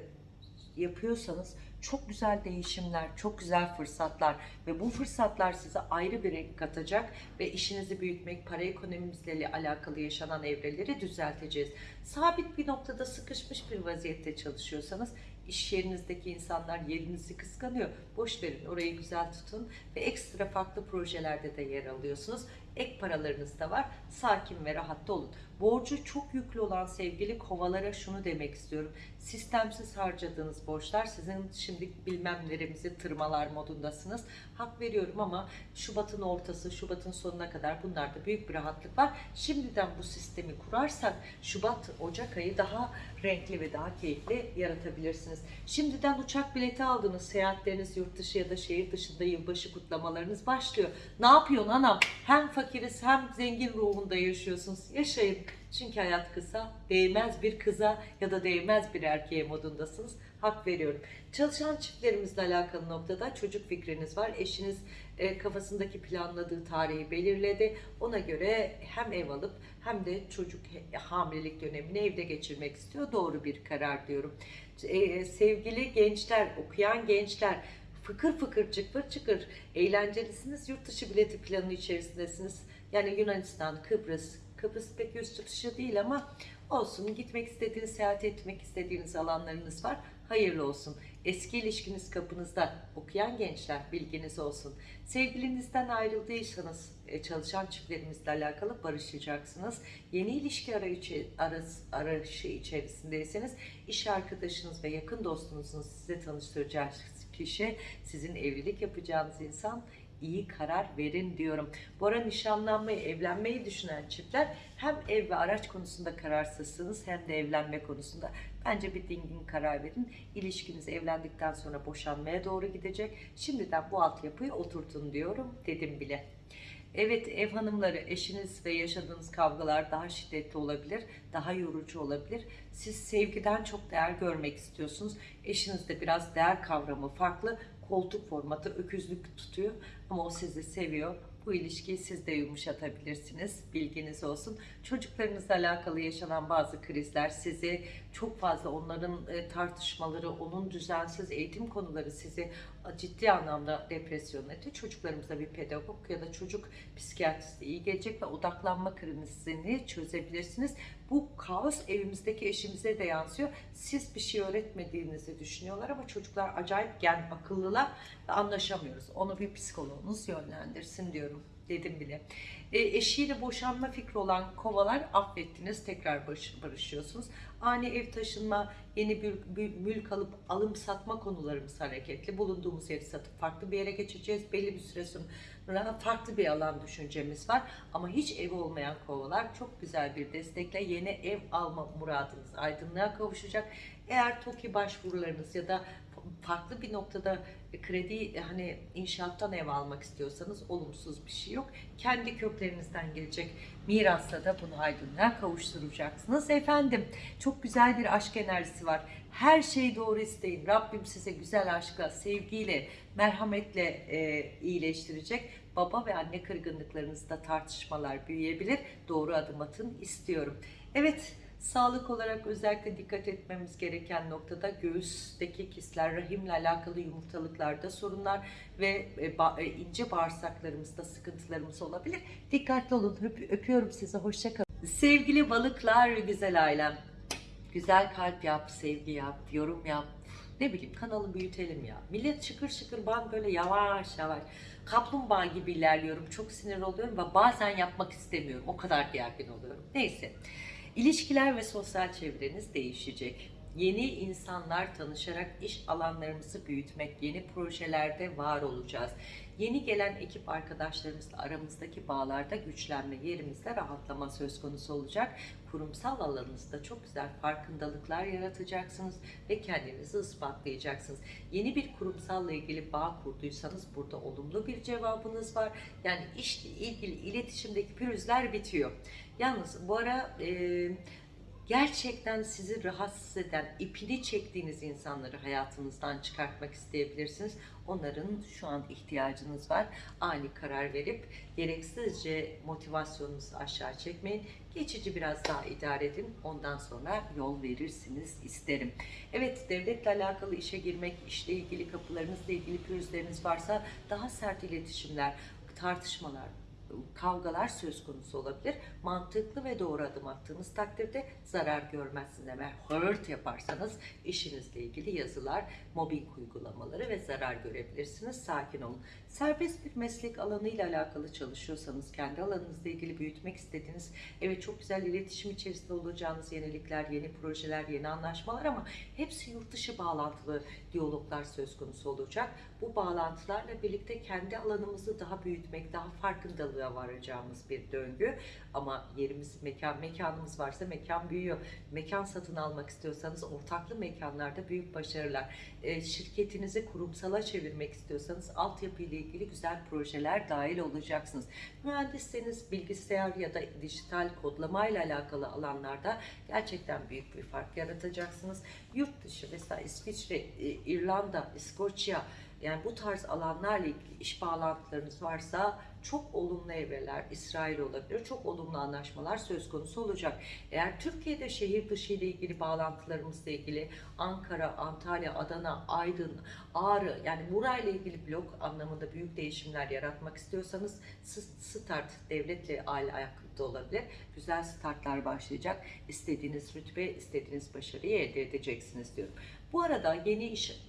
yapıyorsanız çok güzel değişimler, çok güzel fırsatlar ve bu fırsatlar size ayrı bir renk katacak ve işinizi büyütmek, para ekonomimizle alakalı yaşanan evreleri düzelteceğiz. Sabit bir noktada sıkışmış bir vaziyette çalışıyorsanız iş yerinizdeki insanlar yerinizi kıskanıyor. Boş verin, orayı güzel tutun ve ekstra farklı projelerde de yer alıyorsunuz. Ek paralarınız da var. Sakin ve rahatta olun. Borcu çok yüklü olan sevgili kovalara şunu demek istiyorum. Sistemsiz harcadığınız borçlar sizin şimdi bilmem neremizi tırmalar modundasınız. Hak veriyorum ama Şubat'ın ortası, Şubat'ın sonuna kadar bunlarda büyük bir rahatlık var. Şimdiden bu sistemi kurarsak Şubat, Ocak ayı daha renkli ve daha keyifli yaratabilirsiniz. Şimdiden uçak bileti aldınız, seyahatleriniz yurt dışı ya da şehir dışında yılbaşı kutlamalarınız başlıyor. Ne yapıyorsun anam? Hem fakiriz hem zengin ruhunda yaşıyorsunuz. Yaşayın. Çünkü hayat kısa, değmez bir kıza ya da değmez bir erkeğe modundasınız. Hak veriyorum. Çalışan çiftlerimizle alakalı noktada çocuk fikriniz var. Eşiniz e, kafasındaki planladığı tarihi belirledi. Ona göre hem ev alıp hem de çocuk hamilelik dönemini evde geçirmek istiyor. Doğru bir karar diyorum. E, sevgili gençler, okuyan gençler, fıkır fıkır çıkır çıkır eğlencelisiniz. Yurt dışı bileti planı içerisindesiniz. Yani Yunanistan, Kıbrıs, Kıbrıs pek yurt dışı değil ama olsun. Gitmek istediğiniz, seyahat etmek istediğiniz alanlarınız var. Hayırlı olsun. Eski ilişkiniz kapınızda. Okuyan gençler bilginiz olsun. Sevgilinizden ayrıldıysanız e, çalışan çiftlerimizle alakalı barışacaksınız. Yeni ilişki arayışı, aras- arayışı içerisindeyseniz iş arkadaşınız ve yakın dostunuzun size tanıştıracağı kişi sizin evlilik yapacağınız insan iyi karar verin diyorum. Bu ara nişanlanmayı, evlenmeyi düşünen çiftler hem ev ve araç konusunda kararsızsınız hem de evlenme konusunda. Bence bir dingin karar verin. İlişkiniz evlendikten sonra boşanmaya doğru gidecek. Şimdiden bu altyapıyı oturtun diyorum. Dedim bile. Evet ev hanımları eşiniz ve yaşadığınız kavgalar daha şiddetli olabilir, daha yorucu olabilir. Siz sevgiden çok değer görmek istiyorsunuz. Eşiniz de biraz değer kavramı farklı. Koltuk formatı öküzlük tutuyor ama o sizi seviyor. Bu ilişkiyi siz de yumuşatabilirsiniz. Bilginiz olsun. Çocuklarınızla alakalı yaşanan bazı krizler sizi çok fazla onların e, tartışmaları, onun düzensiz eğitim konuları sizi ciddi anlamda depresyon etti. Çocuklarımıza bir pedagog ya da çocuk psikiyatristi iyi gelecek ve odaklanma krizini çözebilirsiniz. Bu kaos evimizdeki eşimize de yansıyor. Siz bir şey öğretmediğinizi düşünüyorlar ama çocuklar acayip gen akıllılar ve anlaşamıyoruz. Onu bir psikoloğunuz yönlendirsin diyorum dedim bile. E, eşiyle boşanma fikri olan kovalar affettiniz tekrar barış- barışıyorsunuz. Ani ev taşınma, yeni bir, mülk alıp alım satma konularımız hareketli. Bulunduğumuz yeri satıp farklı bir yere geçeceğiz. Belli bir süre sonra farklı bir alan düşüncemiz var. Ama hiç ev olmayan kovalar çok güzel bir destekle yeni ev alma muradınız aydınlığa kavuşacak. Eğer TOKİ başvurularınız ya da farklı bir noktada kredi hani inşaattan ev almak istiyorsanız olumsuz bir şey yok. Kendi köklerinizden gelecek mirasla da bunu aydınlığa kavuşturacaksınız. Efendim çok güzel bir aşk enerjisi var. Her şeyi doğru isteyin. Rabbim size güzel aşkla, sevgiyle, merhametle e, iyileştirecek. Baba ve anne kırgınlıklarınızda tartışmalar büyüyebilir. Doğru adım atın istiyorum. Evet Sağlık olarak özellikle dikkat etmemiz gereken noktada göğüsteki kisler, rahimle alakalı yumurtalıklarda sorunlar ve e, e, ince bağırsaklarımızda sıkıntılarımız olabilir. Dikkatli olun. Öp- öpüyorum sizi. Hoşçakalın. Sevgili balıklar, güzel ailem. Güzel kalp yap, sevgi yap, yorum yap. Ne bileyim kanalı büyütelim ya. Millet şıkır şıkır ben böyle yavaş yavaş kaplumbağa gibi ilerliyorum. Çok sinir oluyorum ve bazen yapmak istemiyorum. O kadar gergin oluyorum. Neyse. İlişkiler ve sosyal çevreniz değişecek. Yeni insanlar tanışarak iş alanlarımızı büyütmek, yeni projelerde var olacağız. Yeni gelen ekip arkadaşlarımızla aramızdaki bağlarda güçlenme, yerimizde rahatlama söz konusu olacak. Kurumsal alanınızda çok güzel farkındalıklar yaratacaksınız ve kendinizi ispatlayacaksınız. Yeni bir kurumsalla ilgili bağ kurduysanız burada olumlu bir cevabınız var. Yani işle ilgili iletişimdeki pürüzler bitiyor. Yalnız bu ara e, gerçekten sizi rahatsız eden, ipini çektiğiniz insanları hayatınızdan çıkartmak isteyebilirsiniz. Onların şu an ihtiyacınız var. Ani karar verip gereksizce motivasyonunuzu aşağı çekmeyin. Geçici biraz daha idare edin. Ondan sonra yol verirsiniz isterim. Evet devletle alakalı işe girmek, işle ilgili kapılarınızla ilgili pürüzleriniz varsa daha sert iletişimler, tartışmalar, kavgalar söz konusu olabilir. Mantıklı ve doğru adım attığınız takdirde zarar görmezsiniz. Eğer hurt yaparsanız işinizle ilgili yazılar, mobbing uygulamaları ve zarar görebilirsiniz. Sakin olun. Serbest bir meslek alanıyla alakalı çalışıyorsanız, kendi alanınızla ilgili büyütmek istediğiniz, evet çok güzel iletişim içerisinde olacağınız yenilikler, yeni projeler, yeni anlaşmalar ama hepsi yurt dışı bağlantılı diyaloglar söz konusu olacak. Bu bağlantılarla birlikte kendi alanımızı daha büyütmek, daha farkındalığa varacağımız bir döngü. Ama yerimiz, mekan, mekanımız varsa mekan büyüyor. Mekan satın almak istiyorsanız ortaklı mekanlarda büyük başarılar. E, şirketinizi kurumsala çevirmek istiyorsanız altyapı ile ilgili güzel projeler dahil olacaksınız. Mühendisseniz bilgisayar ya da dijital kodlama ile alakalı alanlarda gerçekten büyük bir fark yaratacaksınız. Yurt dışı mesela İsviçre, İrlanda, İskoçya yani bu tarz alanlarla ilgili iş bağlantılarınız varsa çok olumlu evreler, İsrail olabilir, çok olumlu anlaşmalar söz konusu olacak. Eğer Türkiye'de şehir dışı ile ilgili bağlantılarımızla ilgili Ankara, Antalya, Adana, Aydın, Ağrı yani burayla ilgili blok anlamında büyük değişimler yaratmak istiyorsanız start devletle aile ayakta olabilir. Güzel startlar başlayacak. İstediğiniz rütbe, istediğiniz başarıyı elde edeceksiniz diyorum. Bu arada yeni iş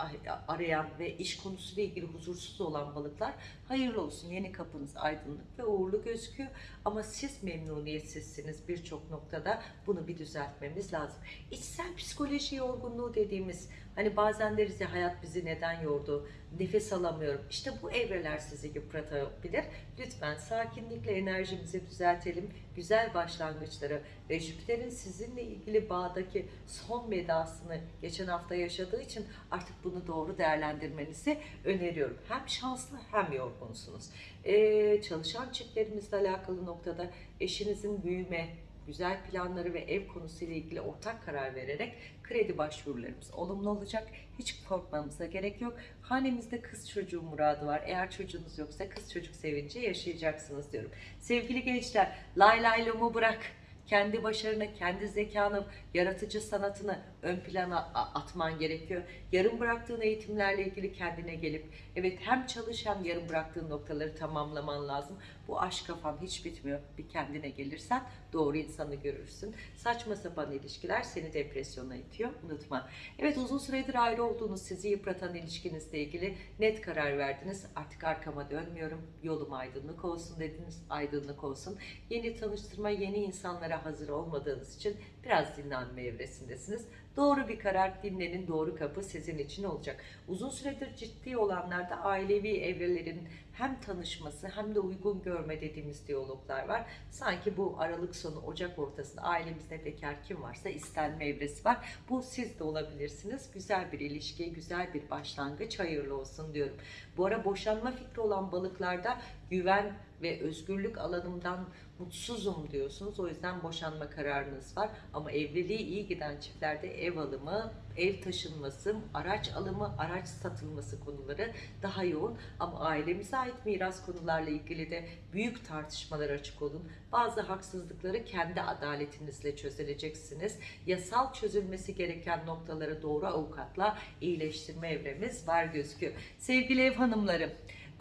arayan ve iş konusuyla ilgili huzursuz olan balıklar hayırlı olsun. Yeni kapınız aydınlık ve uğurlu gözüküyor. Ama siz memnuniyetsizsiniz birçok noktada. Bunu bir düzeltmemiz lazım. İçsel psikoloji yorgunluğu dediğimiz hani bazen deriz ya hayat bizi neden yordu? Nefes alamıyorum. İşte bu evreler sizi yıpratabilir. Lütfen sakinlikle enerjimizi düzeltelim. Güzel başlangıçları ve Jüpiter'in sizinle ilgili bağdaki son vedasını geçen hafta yaşadığı için artık bunu doğru değerlendirmenizi öneriyorum. Hem şanslı hem yorgunsunuz. Ee, çalışan çiftlerimizle alakalı noktada eşinizin büyüme, güzel planları ve ev konusuyla ilgili ortak karar vererek kredi başvurularımız olumlu olacak. Hiç korkmamıza gerek yok. Hanemizde kız çocuğu muradı var. Eğer çocuğunuz yoksa kız çocuk sevinci yaşayacaksınız diyorum. Sevgili gençler, lay lay bırak kendi başarını, kendi zekanı, yaratıcı sanatını ön plana atman gerekiyor. Yarım bıraktığın eğitimlerle ilgili kendine gelip evet hem çalış hem yarım bıraktığın noktaları tamamlaman lazım. Bu aşk kafan hiç bitmiyor. Bir kendine gelirsen doğru insanı görürsün. Saçma sapan ilişkiler seni depresyona itiyor. Unutma. Evet uzun süredir ayrı olduğunuz sizi yıpratan ilişkinizle ilgili net karar verdiniz. Artık arkama dönmüyorum. Yolum aydınlık olsun dediniz. Aydınlık olsun. Yeni tanıştırma, yeni insanlara hazır olmadığınız için biraz dinlenme evresindesiniz. Doğru bir karar dinlenin doğru kapı sizin için olacak. Uzun süredir ciddi olanlarda ailevi evrelerin hem tanışması hem de uygun görme dediğimiz diyaloglar var. Sanki bu Aralık sonu Ocak ortasında ailemizde bekar kim varsa istenme evresi var. Bu siz de olabilirsiniz. Güzel bir ilişki, güzel bir başlangıç hayırlı olsun diyorum. Bu ara boşanma fikri olan balıklarda güven ve özgürlük alanımdan mutsuzum diyorsunuz. O yüzden boşanma kararınız var. Ama evliliği iyi giden çiftlerde ev alımı, ev taşınması, araç alımı, araç satılması konuları daha yoğun. Ama ailemize ait miras konularla ilgili de büyük tartışmalar açık olun. Bazı haksızlıkları kendi adaletinizle çözüleceksiniz. Yasal çözülmesi gereken noktaları doğru avukatla iyileştirme evremiz var gözüküyor. Sevgili ev hanımlarım,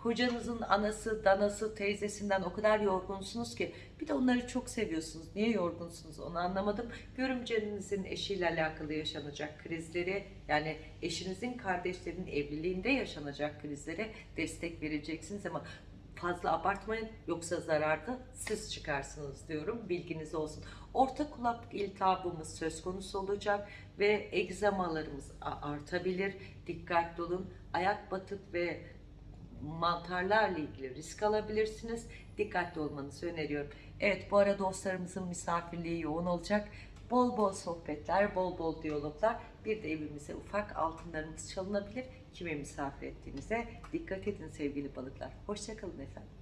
Kocanızın anası, danası, teyzesinden o kadar yorgunsunuz ki bir de onları çok seviyorsunuz. Niye yorgunsunuz onu anlamadım. Görümcenizin eşiyle alakalı yaşanacak krizleri yani eşinizin kardeşlerinin evliliğinde yaşanacak krizlere destek vereceksiniz ama fazla abartmayın yoksa zararda siz çıkarsınız diyorum. Bilginiz olsun. Orta kulak iltihabımız söz konusu olacak ve egzamalarımız artabilir. Dikkatli olun. Ayak batık ve mantarlarla ilgili risk alabilirsiniz. Dikkatli olmanızı öneriyorum. Evet bu ara dostlarımızın misafirliği yoğun olacak. Bol bol sohbetler, bol bol diyaloglar. Bir de evimize ufak altınlarımız çalınabilir. Kime misafir ettiğinize dikkat edin sevgili balıklar. Hoşçakalın efendim.